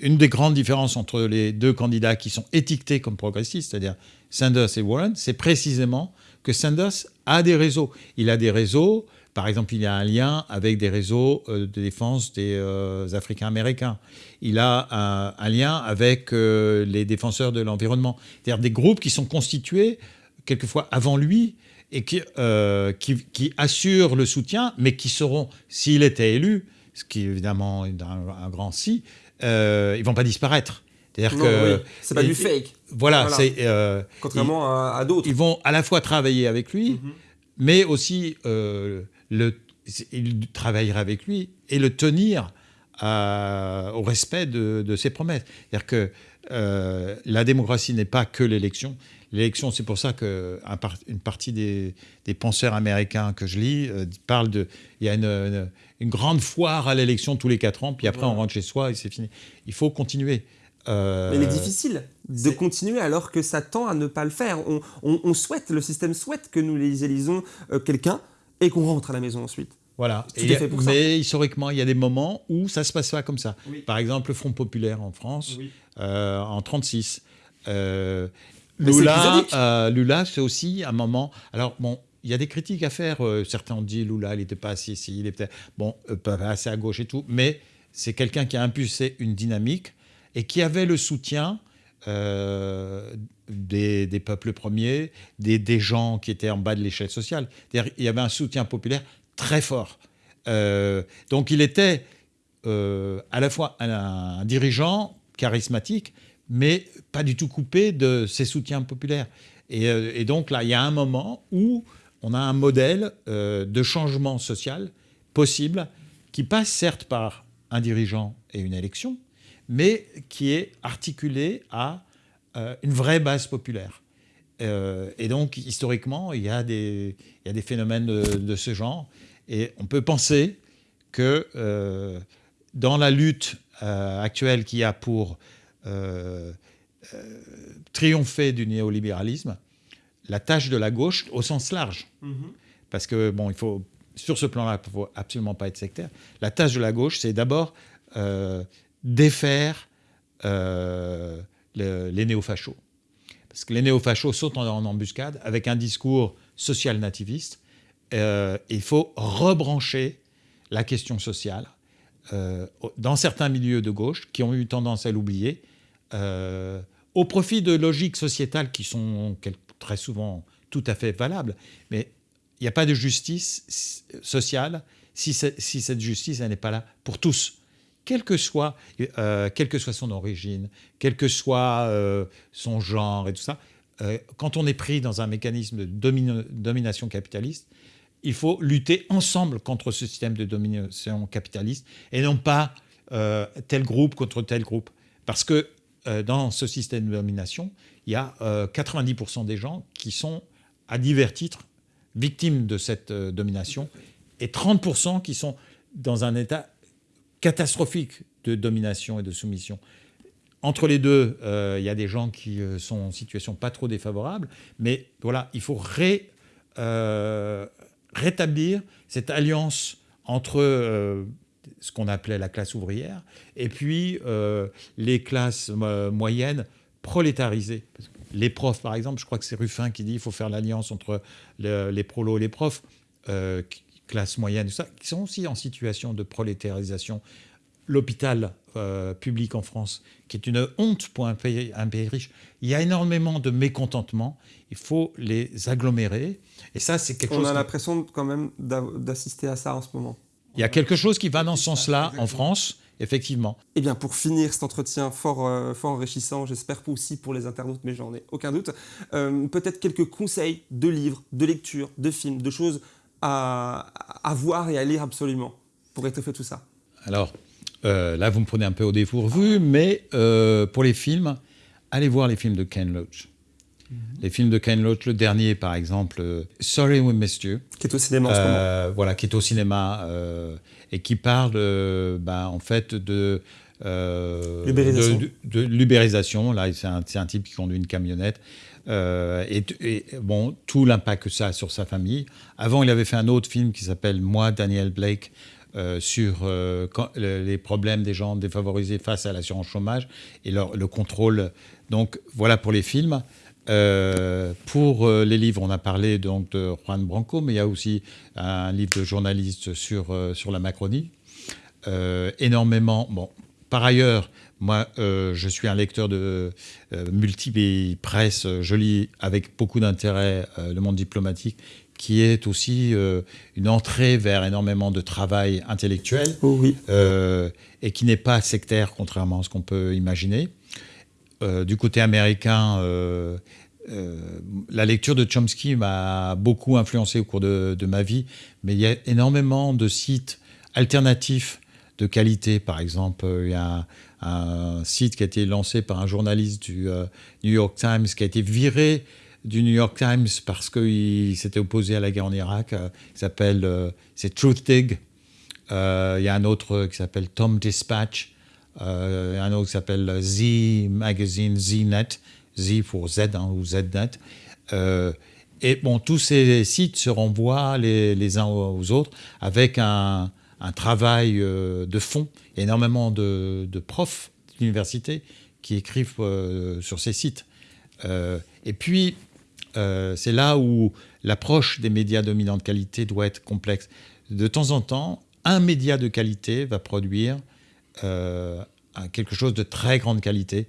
S2: Une des grandes différences entre les deux candidats qui sont étiquetés comme progressistes, c'est-à-dire Sanders et Warren, c'est précisément que Sanders a des réseaux. Il a des réseaux, par exemple, il a un lien avec des réseaux euh, de défense des euh, Africains américains. Il a un, lien avec euh, les défenseurs de l'environnement. C'est-à-dire des groupes qui sont constitués quelquefois avant lui et qui, assurent le soutien, mais qui seront, s'il était élu, ce qui évidemment est un grand si, ils vont pas disparaître.
S1: C'est-à-dire que c'est pas du fake.
S2: Voilà, c'est
S1: euh, contrairement à, d'autres.
S2: Ils vont à la fois travailler avec lui, mhm. mais aussi euh, le, il travaillera avec lui et le tenir au respect de, ses promesses. C'est-à-dire que la démocratie n'est pas que l'élection. L'élection, c'est pour ça qu'une partie des, penseurs américains que je lis parlent de. Il y a une une grande foire à l'élection tous les quatre ans, puis après on rentre chez soi et c'est fini. Il faut continuer.
S1: Euh, Mais il est difficile de continuer alors que ça tend à ne pas le faire. On, souhaite, le système souhaite que nous les élisons euh, quelqu'un et qu'on rentre à la maison ensuite.
S2: Voilà. mais historiquement, il y a des moments où ça se passe pas comme ça. Par exemple, le Front populaire en France, euh, en 36. Lula, Lula c'est aussi un moment. Alors, bon, il y a des critiques à faire. certains ont dit Lula, il n'était pas assez ici, il était bon, pas assez à gauche et tout. Mais c'est quelqu'un qui a impulsé une dynamique et qui avait le soutien euh, des, peuples premiers, des, gens qui étaient en bas de l'échelle sociale. Il y avait un soutien populaire très fort. Euh, donc il était euh, à la fois un, dirigeant charismatique, mais pas du tout coupé de ses soutiens populaires. Et, donc là, il y a un moment où on a un modèle de changement social possible qui passe certes par un dirigeant et une élection, mais qui est articulé à euh, une vraie base populaire. Euh, et donc, historiquement, il y a des, il y a des phénomènes de, ce genre. Et on peut penser que euh, dans la lutte actuelle qu'il y a pour triompher du néolibéralisme, la tâche de la gauche, au sens large, mm-hmm. parce que, bon, il faut, sur ce plan-là, il ne faut absolument pas être sectaire, la tâche de la gauche, c'est d'abord défaire euh, les néofachos. Parce que les néofachos sautent en, embuscade avec un discours social-nativiste. Euh, il faut rebrancher la question sociale euh, dans certains milieux de gauche qui ont eu tendance à l'oublier, au profit de logiques sociétales qui sont très souvent tout à fait valables. Mais il n'y a pas de justice sociale si, cette justice n'est pas là pour tous quel que soit, euh, quelle que soit son origine, quel que soit euh, son genre et tout ça, euh, quand on est pris dans un mécanisme de domination capitaliste, il faut lutter ensemble contre ce système de domination capitaliste et non pas tel groupe contre tel groupe. Parce que dans ce système de domination, il y a 90% des gens qui sont à divers titres victimes de cette domination et 30% qui sont dans un état catastrophique de domination et de soumission. Entre les deux, euh, il y a des gens qui euh, sont en situation pas trop défavorable, mais voilà, il faut euh, rétablir cette alliance entre ce qu'on appelait la classe ouvrière et puis les classes moyennes prolétarisées. Les profs, par exemple, je crois que c'est Ruffin qui dit qu'il faut faire l'alliance entre les prolos et les profs classe moyenne, ça, qui sont aussi en situation de prolétarisation. L'hôpital euh, public en France, qui est une honte pour un pays, un pays riche, il y a énormément de mécontentement. Il faut les agglomérer. Et ça, c'est quelque
S1: On
S2: chose.
S1: On a l'impression quand même d'assister à ça en ce moment.
S2: Il y a quelque chose qui va dans ce sens-là en France, effectivement.
S1: Eh bien, pour finir cet entretien fort, euh, fort enrichissant, j'espère aussi pour les internautes, mais j'en ai aucun doute, euh, peut-être quelques conseils de livres, de lectures, de films, de choses à, voir et à lire absolument pour étoffer tout ça
S2: Alors, euh, là, vous me prenez un peu au dépourvu, mais pour les films, allez voir les films de Ken Loach. Mhm. Les films de Ken Loach, le dernier par exemple, euh, Sorry We Missed You.
S1: Qui est au cinéma en ce moment.
S2: Voilà, qui est au cinéma et qui parle ben, en fait de.
S1: l'ubérisation.
S2: De, l'ubérisation. Là, c'est un, un, type qui conduit une camionnette euh, et, bon, tout l'impact que ça a sur sa famille. Avant, il avait fait un autre film qui s'appelle Moi, Daniel Blake, euh, sur euh, les problèmes des gens défavorisés face à l'assurance chômage et leur, le contrôle. Donc voilà pour les films. Pour les livres, on a parlé donc de Juan Branco, mais il y a aussi un livre de journaliste sur, sur la Macronie. énormément. Bon, par ailleurs, moi, euh, je suis un lecteur de euh, multiple presse. Je lis avec beaucoup d'intérêt euh, le monde diplomatique, qui est aussi une entrée vers énormément de travail intellectuel
S1: oh oui.
S2: et qui n'est pas sectaire, contrairement à ce qu'on peut imaginer. Du côté américain, la lecture de Chomsky m'a beaucoup influencé au cours de, ma vie, mais il y a énormément de sites alternatifs de qualité. Par exemple, il y a un, site qui a été lancé par un journaliste du euh, New York Times qui a été viré du New York Times parce qu'il s'était opposé à la guerre en Irak. Euh, il s'appelle, euh, c'est Truth Dig. il y a un autre qui s'appelle Tom Dispatch. Un autre qui s'appelle Z Magazine, ZNet, Z pour Z hein, ou ZNet. et bon, tous ces sites se renvoient les, uns aux autres avec un, travail euh, de fond. Énormément de, profs d'université qui écrivent euh, sur ces sites. et puis, c'est là où l'approche des médias dominants de qualité doit être complexe. De temps en temps, un média de qualité va produire quelque chose de très grande qualité.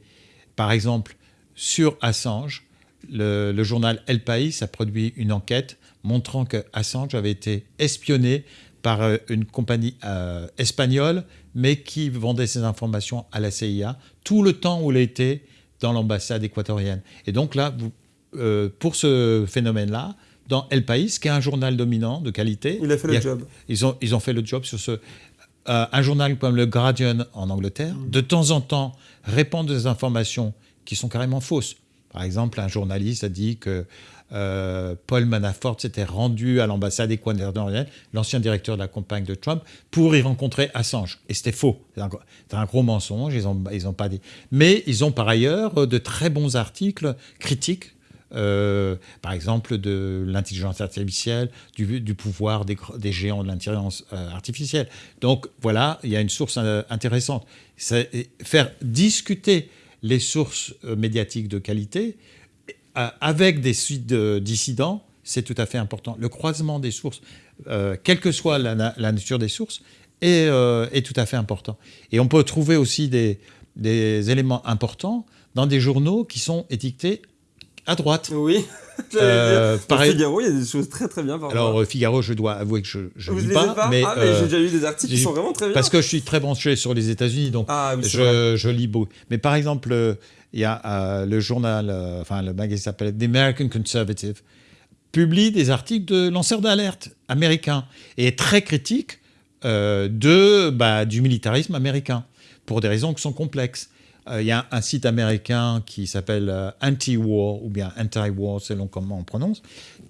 S2: Par exemple, sur Assange, le, journal El País a produit une enquête montrant que Assange avait été espionné par euh, une compagnie euh, espagnole, mais qui vendait ses informations à la CIA tout le temps où il était dans l'ambassade équatorienne. Et donc là, vous, euh, pour ce phénomène-là, dans El País, qui est un journal dominant de qualité,
S1: il a fait le job.
S2: Ils ont, ils ont fait le job sur ce. Un journal comme le Guardian en Angleterre, mm. de temps en temps, répand des informations qui sont carrément fausses. Par exemple, un journaliste a dit que euh, Paul Manafort s'était rendu à l'ambassade équatorienne, l'ancien directeur de la campagne de Trump, pour y rencontrer Assange. Et c'était faux. C'est un, gros mensonge, ils ont pas dit. Mais ils ont par ailleurs de très bons articles critiques euh, par exemple de l'intelligence artificielle, du, pouvoir des, géants de l'intelligence euh, artificielle. Donc voilà, il y a une source intéressante. Faire discuter les sources médiatiques de qualité, euh, avec des suites dissidents, c'est tout à fait important. Le croisement des sources, euh, quelle que soit la, nature des sources, euh, est, tout à fait important. Et on peut trouver aussi des, éléments importants dans des journaux qui sont étiquetés à droite.
S1: Oui. *laughs* Euh, Figaro, il y a des choses très très bien.
S2: Alors Figaro, je dois avouer que je ne lis pas,
S1: pas, mais, ah, mais j'ai déjà lu des articles qui sont vraiment très bien.
S2: Parce que je suis très branché sur les États-Unis, donc ah je, je, lis beaucoup. Mais par exemple, il y a euh, le journal, euh, enfin le magazine s'appelle The American Conservative, publie des articles de lanceurs d'alerte américains et est très critique euh, de, bah, du militarisme américain pour des raisons qui sont complexes. Il y a un, site américain qui s'appelle Anti-War ou bien Anti-War selon comment on prononce,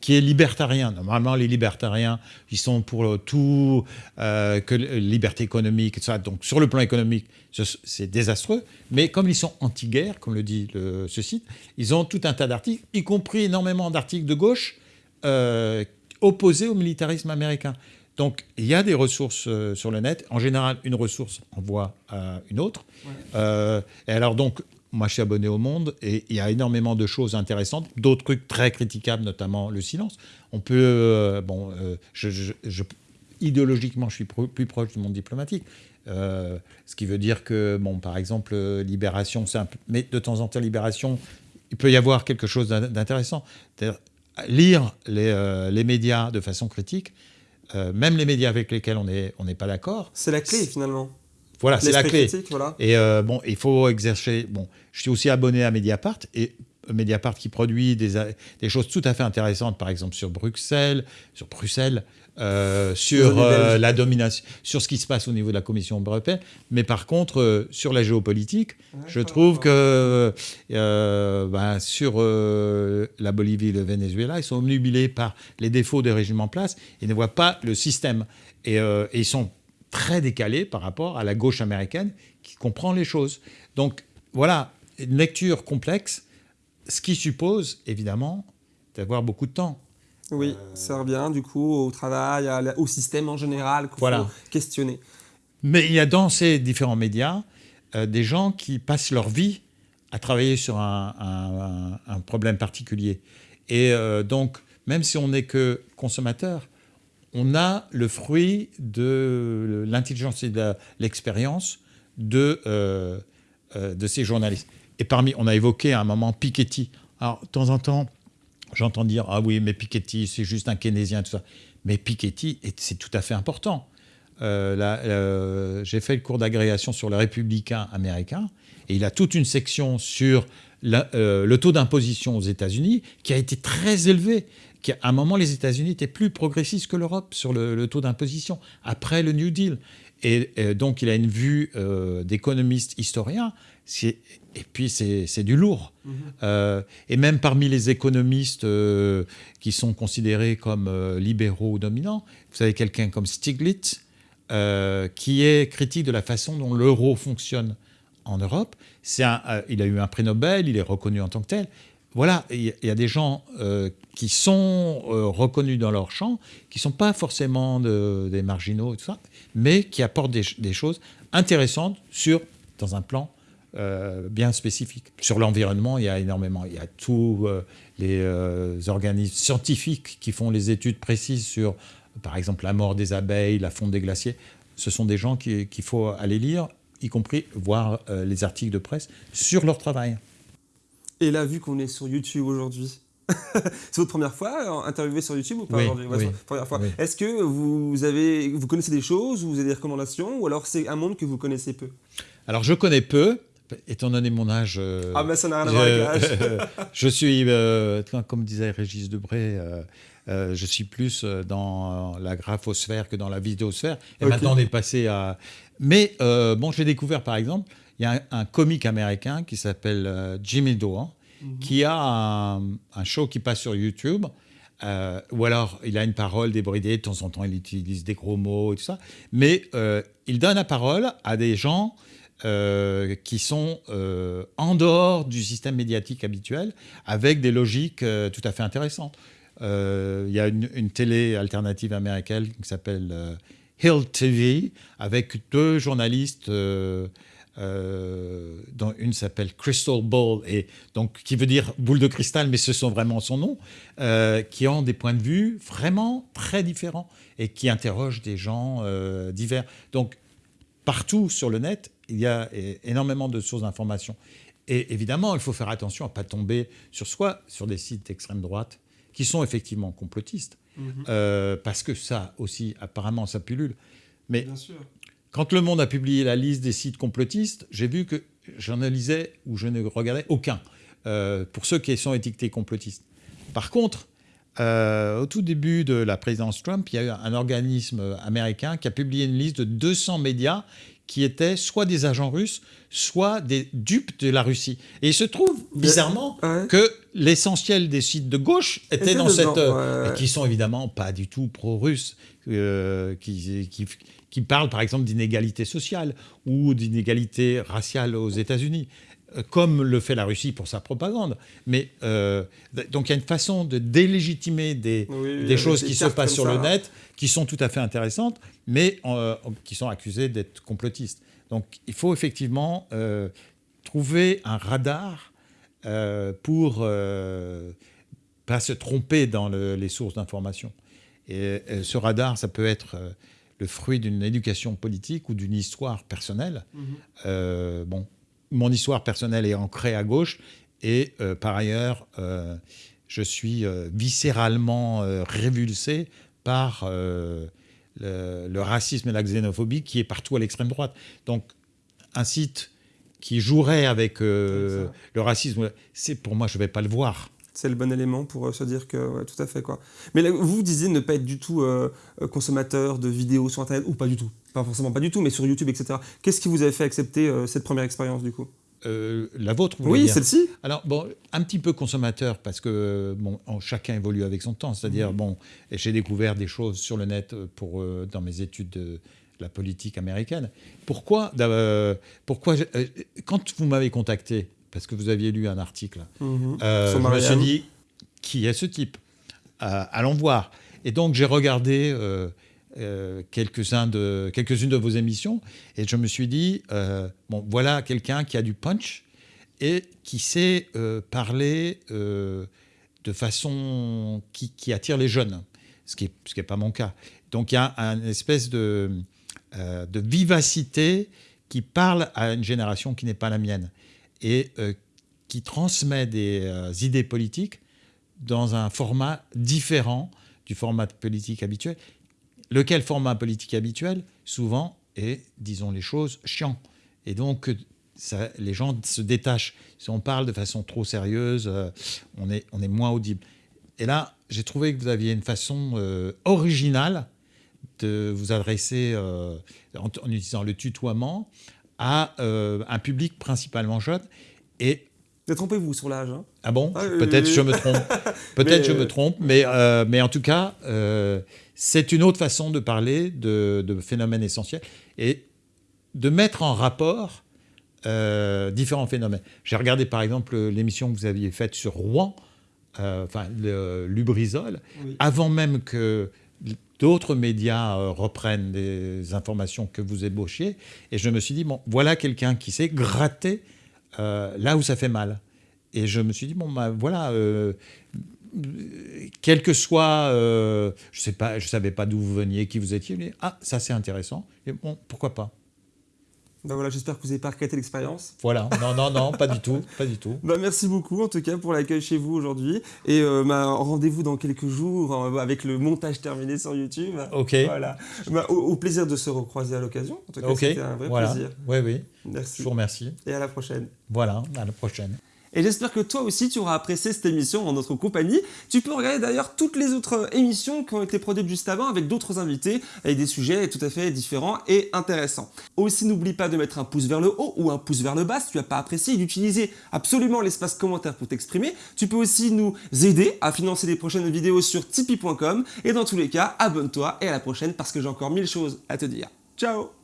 S2: qui est libertarien. Normalement, les libertariens, ils sont pour tout, euh, que liberté économique, et tout ça. Donc, sur le plan économique, c'est désastreux. Mais comme ils sont anti-guerre, comme le dit ce site, ils ont tout un tas d'articles, y compris énormément d'articles de gauche euh, opposés au militarisme américain. Donc, il y a des ressources euh, sur le net. En général, une ressource envoie à une autre. et alors, donc, moi, je suis abonné au Monde et il y a énormément de choses intéressantes, d'autres trucs très critiquables, notamment le silence. On peut, euh, bon, euh, je, idéologiquement, je suis plus proche du monde diplomatique. Euh, ce qui veut dire que, bon, par exemple, Libération, un mais de temps en temps, Libération, il peut y avoir quelque chose d'intéressant. Lire les, les, médias de façon critique, même les médias avec lesquels on n'est on pas d'accord.
S1: C'est la clé, finalement.
S2: Voilà, c'est la clé. Et euh, bon, il faut exercer. Bon, je suis aussi abonné à Mediapart et Mediapart qui produit des, des choses tout à fait intéressantes, par exemple sur Bruxelles, sur Bruxelles, euh, sur euh, la domination, sur ce qui se passe au niveau de la Commission européenne. Mais par contre, sur la géopolitique, je trouve que ben, sur la Bolivie et le Venezuela, ils sont omnubilés par les défauts des régimes en place et ne voient pas le système. Et, et ils sont très décalé par rapport à la gauche américaine qui comprend les choses. Donc voilà, une lecture complexe, ce qui suppose évidemment d'avoir beaucoup de temps.
S1: Oui, ça revient du coup au travail, au système en général qu'il faut questionner.
S2: Mais il y a dans ces différents médias euh, des gens qui passent leur vie à travailler sur un, problème particulier. Et euh, donc, même si on n'est que consommateur, on a le fruit de l'intelligence et de l'expérience de, euh, euh, de ces journalistes. Et parmi, on a évoqué à un moment Piketty. Alors, de temps en temps, j'entends dire Ah oui, mais Piketty, c'est juste un keynésien, tout ça. Mais Piketty, c'est tout à fait important. Euh, j'ai fait le cours d'agrégation sur le républicain américain, et il a toute une section sur le taux d'imposition aux États-Unis qui a été très élevé qu'à un moment, les États-Unis étaient plus progressistes que l'Europe sur le, taux d'imposition, après le New Deal. Et, donc, il a une vue euh, d'économiste historien, et puis c'est du lourd. Mm-hmm. Euh, et même parmi les économistes euh, qui sont considérés comme libéraux ou dominants, vous avez quelqu'un comme Stiglitz, qui est critique de la façon dont l'euro fonctionne en Europe. Un, il a eu un prix Nobel, il est reconnu en tant que tel, voilà, il y, a des gens euh, qui sont euh, reconnus dans leur champ, qui ne sont pas forcément des marginaux et tout ça, mais qui apportent des, choses intéressantes sur, dans un plan bien spécifiques. Sur l'environnement, il y a énormément. Il y a tous les organismes scientifiques qui font les études précises sur, par exemple, la mort des abeilles, la fonte des glaciers. Ce sont des gens qu'il faut aller lire, y compris voir les articles de presse sur leur travail.
S1: Et là, vu qu'on est sur YouTube aujourd'hui, *laughs* c'est votre première fois euh, interviewé sur YouTube ou pas aujourd'hui? Première fois. Est-ce que vous, avez, vous connaissez des choses, vous avez des recommandations, ou alors c'est un monde que vous connaissez peu?
S2: Alors je connais peu, étant donné mon âge.
S1: Euh, ah, mais ça n'a rien à voir avec
S2: l'âge. *laughs* je suis, euh, comme disait Régis Debray, je suis plus dans la graphosphère que dans la vidéosphère. Et maintenant, on est passé à. Mais bon, j'ai découvert par exemple, il y a un, un comique américain qui s'appelle Jimmy Dore Mhm. qui a un, show qui passe sur YouTube. Euh, ou alors il a une parole débridée, de temps en temps il utilise des gros mots et tout ça, mais euh, il donne la parole à des gens euh, qui sont en dehors du système médiatique habituel, avec des logiques tout à fait intéressantes. Il y a une, une, télé alternative américaine qui s'appelle Hill TV, avec deux journalistes euh, dont une s'appelle Crystal Ball, et donc, qui veut dire boule de cristal, mais ce sont vraiment son nom, euh, qui ont des points de vue vraiment très différents et qui interrogent des gens euh, divers. Donc, partout sur le net, il y a énormément de sources d'information. Et évidemment, il faut faire attention à ne pas tomber sur soi, sur des sites d'extrême droite qui sont effectivement complotistes, mhm. parce que ça aussi, apparemment, ça pullule. Mais Bien sûr. Quand Le Monde a publié la liste des sites complotistes, j'ai vu que j'en lisais ou je ne regardais aucun, euh, pour ceux qui sont étiquetés complotistes. Par contre, euh, au tout début de la présidence Trump, il y a eu un organisme américain qui a publié une liste de 200 médias qui étaient soit des agents russes, soit des dupes de la Russie. Et il se trouve, bizarrement, que l'essentiel des sites de gauche étaient dans cette... Euh, qui sont évidemment pas du tout pro-russes, qui, qui, qui parle par exemple d'inégalité sociale ou d'inégalité raciale aux États-Unis, euh, comme le fait la Russie pour sa propagande. Mais euh, donc il y a une façon de délégitimer des, des choses qui se passent sur le net qui sont tout à fait intéressantes, mais euh, qui sont accusées d'être complotistes. Donc il faut effectivement trouver un radar pour pas se tromper dans les sources d'information. Et, ce radar, ça peut être le fruit d'une éducation politique ou d'une histoire personnelle. Mhm. Euh, bon, mon histoire personnelle est ancrée à gauche et euh, par ailleurs, euh, je suis viscéralement révulsé par le, racisme et la xénophobie qui est partout à l'extrême droite. Donc, un site qui jouerait avec le racisme, c'est pour moi, je ne vais pas le voir
S1: c'est le bon élément pour euh, se dire que, tout à fait. Quoi. Mais vous disiez ne pas être du tout euh, euh, consommateur de vidéos sur Internet, ou pas du tout, pas forcément pas du tout, mais sur YouTube, etc. Qu'est-ce qui vous avait fait accepter cette première expérience du coup?
S2: La vôtre, vous
S1: Oui, celle-ci.
S2: Alors, bon, un petit peu consommateur, parce que bon, chacun évolue avec son temps. C'est-à-dire, mhm. bon, j'ai découvert des choses sur le net pour, dans mes études de la politique américaine. Pourquoi, pourquoi quand vous m'avez contacté, parce que vous aviez lu un article. Mhm. Euh, je me suis dit, qui est ce type euh, Allons voir. Et donc j'ai regardé euh, quelques-unes de, quelques de vos émissions et je me suis dit, bon, voilà quelqu'un qui a du punch et qui sait parler de façon qui, attire les jeunes, ce qui n'est pas mon cas. Donc il y a une espèce de, de vivacité qui parle à une génération qui n'est pas la mienne et euh, qui transmet des euh, idées politiques dans un format différent du format politique habituel. Lequel format politique habituel, souvent, est, disons les choses, chiant. Et donc, les gens se détachent. Si on parle de façon trop sérieuse, euh, on, est, on est moins audible. Et là, j'ai trouvé que vous aviez une façon originale de vous adresser en, utilisant le tutoiement à euh, un public principalement jeune. Et
S1: Détrompez-vous sur l'âge. Hein?
S2: Ah bon? Ah, *laughs* Peut-être je me trompe. Peut-être je me trompe, mais, euh, mais en tout cas, euh, c'est une autre façon de parler de, de, phénomènes essentiels et de mettre en rapport différents phénomènes. J'ai regardé par exemple l'émission que vous aviez faite sur Rouen, enfin le Lubrizol, avant même que d'autres médias euh, reprennent des informations que vous ébauchiez. Et je me suis dit, bon, voilà quelqu'un qui sait gratter là où ça fait mal. Et je me suis dit, bon, bah, voilà, quel que soit, pas, je savais pas d'où vous veniez, qui vous étiez, mais ah, ça c'est intéressant, et bon, pourquoi pas?
S1: Bah voilà, j'espère que vous n'avez pas regretté l'expérience.
S2: Voilà, non, non, non, pas du tout, pas du tout. *laughs*
S1: Bah merci beaucoup en tout cas pour l'accueil chez vous aujourd'hui. Et euh, bah, rendez-vous dans quelques jours euh, avec le montage terminé sur YouTube.
S2: Ok.
S1: Voilà. Au, plaisir de se recroiser à l'occasion. En tout cas, c'était un vrai plaisir.
S2: Oui, oui.
S1: Merci.
S2: Je vous remercie.
S1: Et à la prochaine.
S2: Voilà, à la prochaine.
S1: Et j'espère que toi aussi tu auras apprécié cette émission en notre compagnie. Tu peux regarder d'ailleurs toutes les autres émissions qui ont été produites juste avant avec d'autres invités, avec des sujets tout à fait différents et intéressants. Aussi n'oublie pas de mettre un pouce vers le haut ou un pouce vers le bas si tu n'as pas apprécié et d'utiliser absolument l'espace commentaire pour t'exprimer. Tu peux aussi nous aider à financer les prochaines vidéos sur tipeee.com et dans tous les cas, abonne-toi et à la prochaine parce que j'ai encore mille choses à te dire. Ciao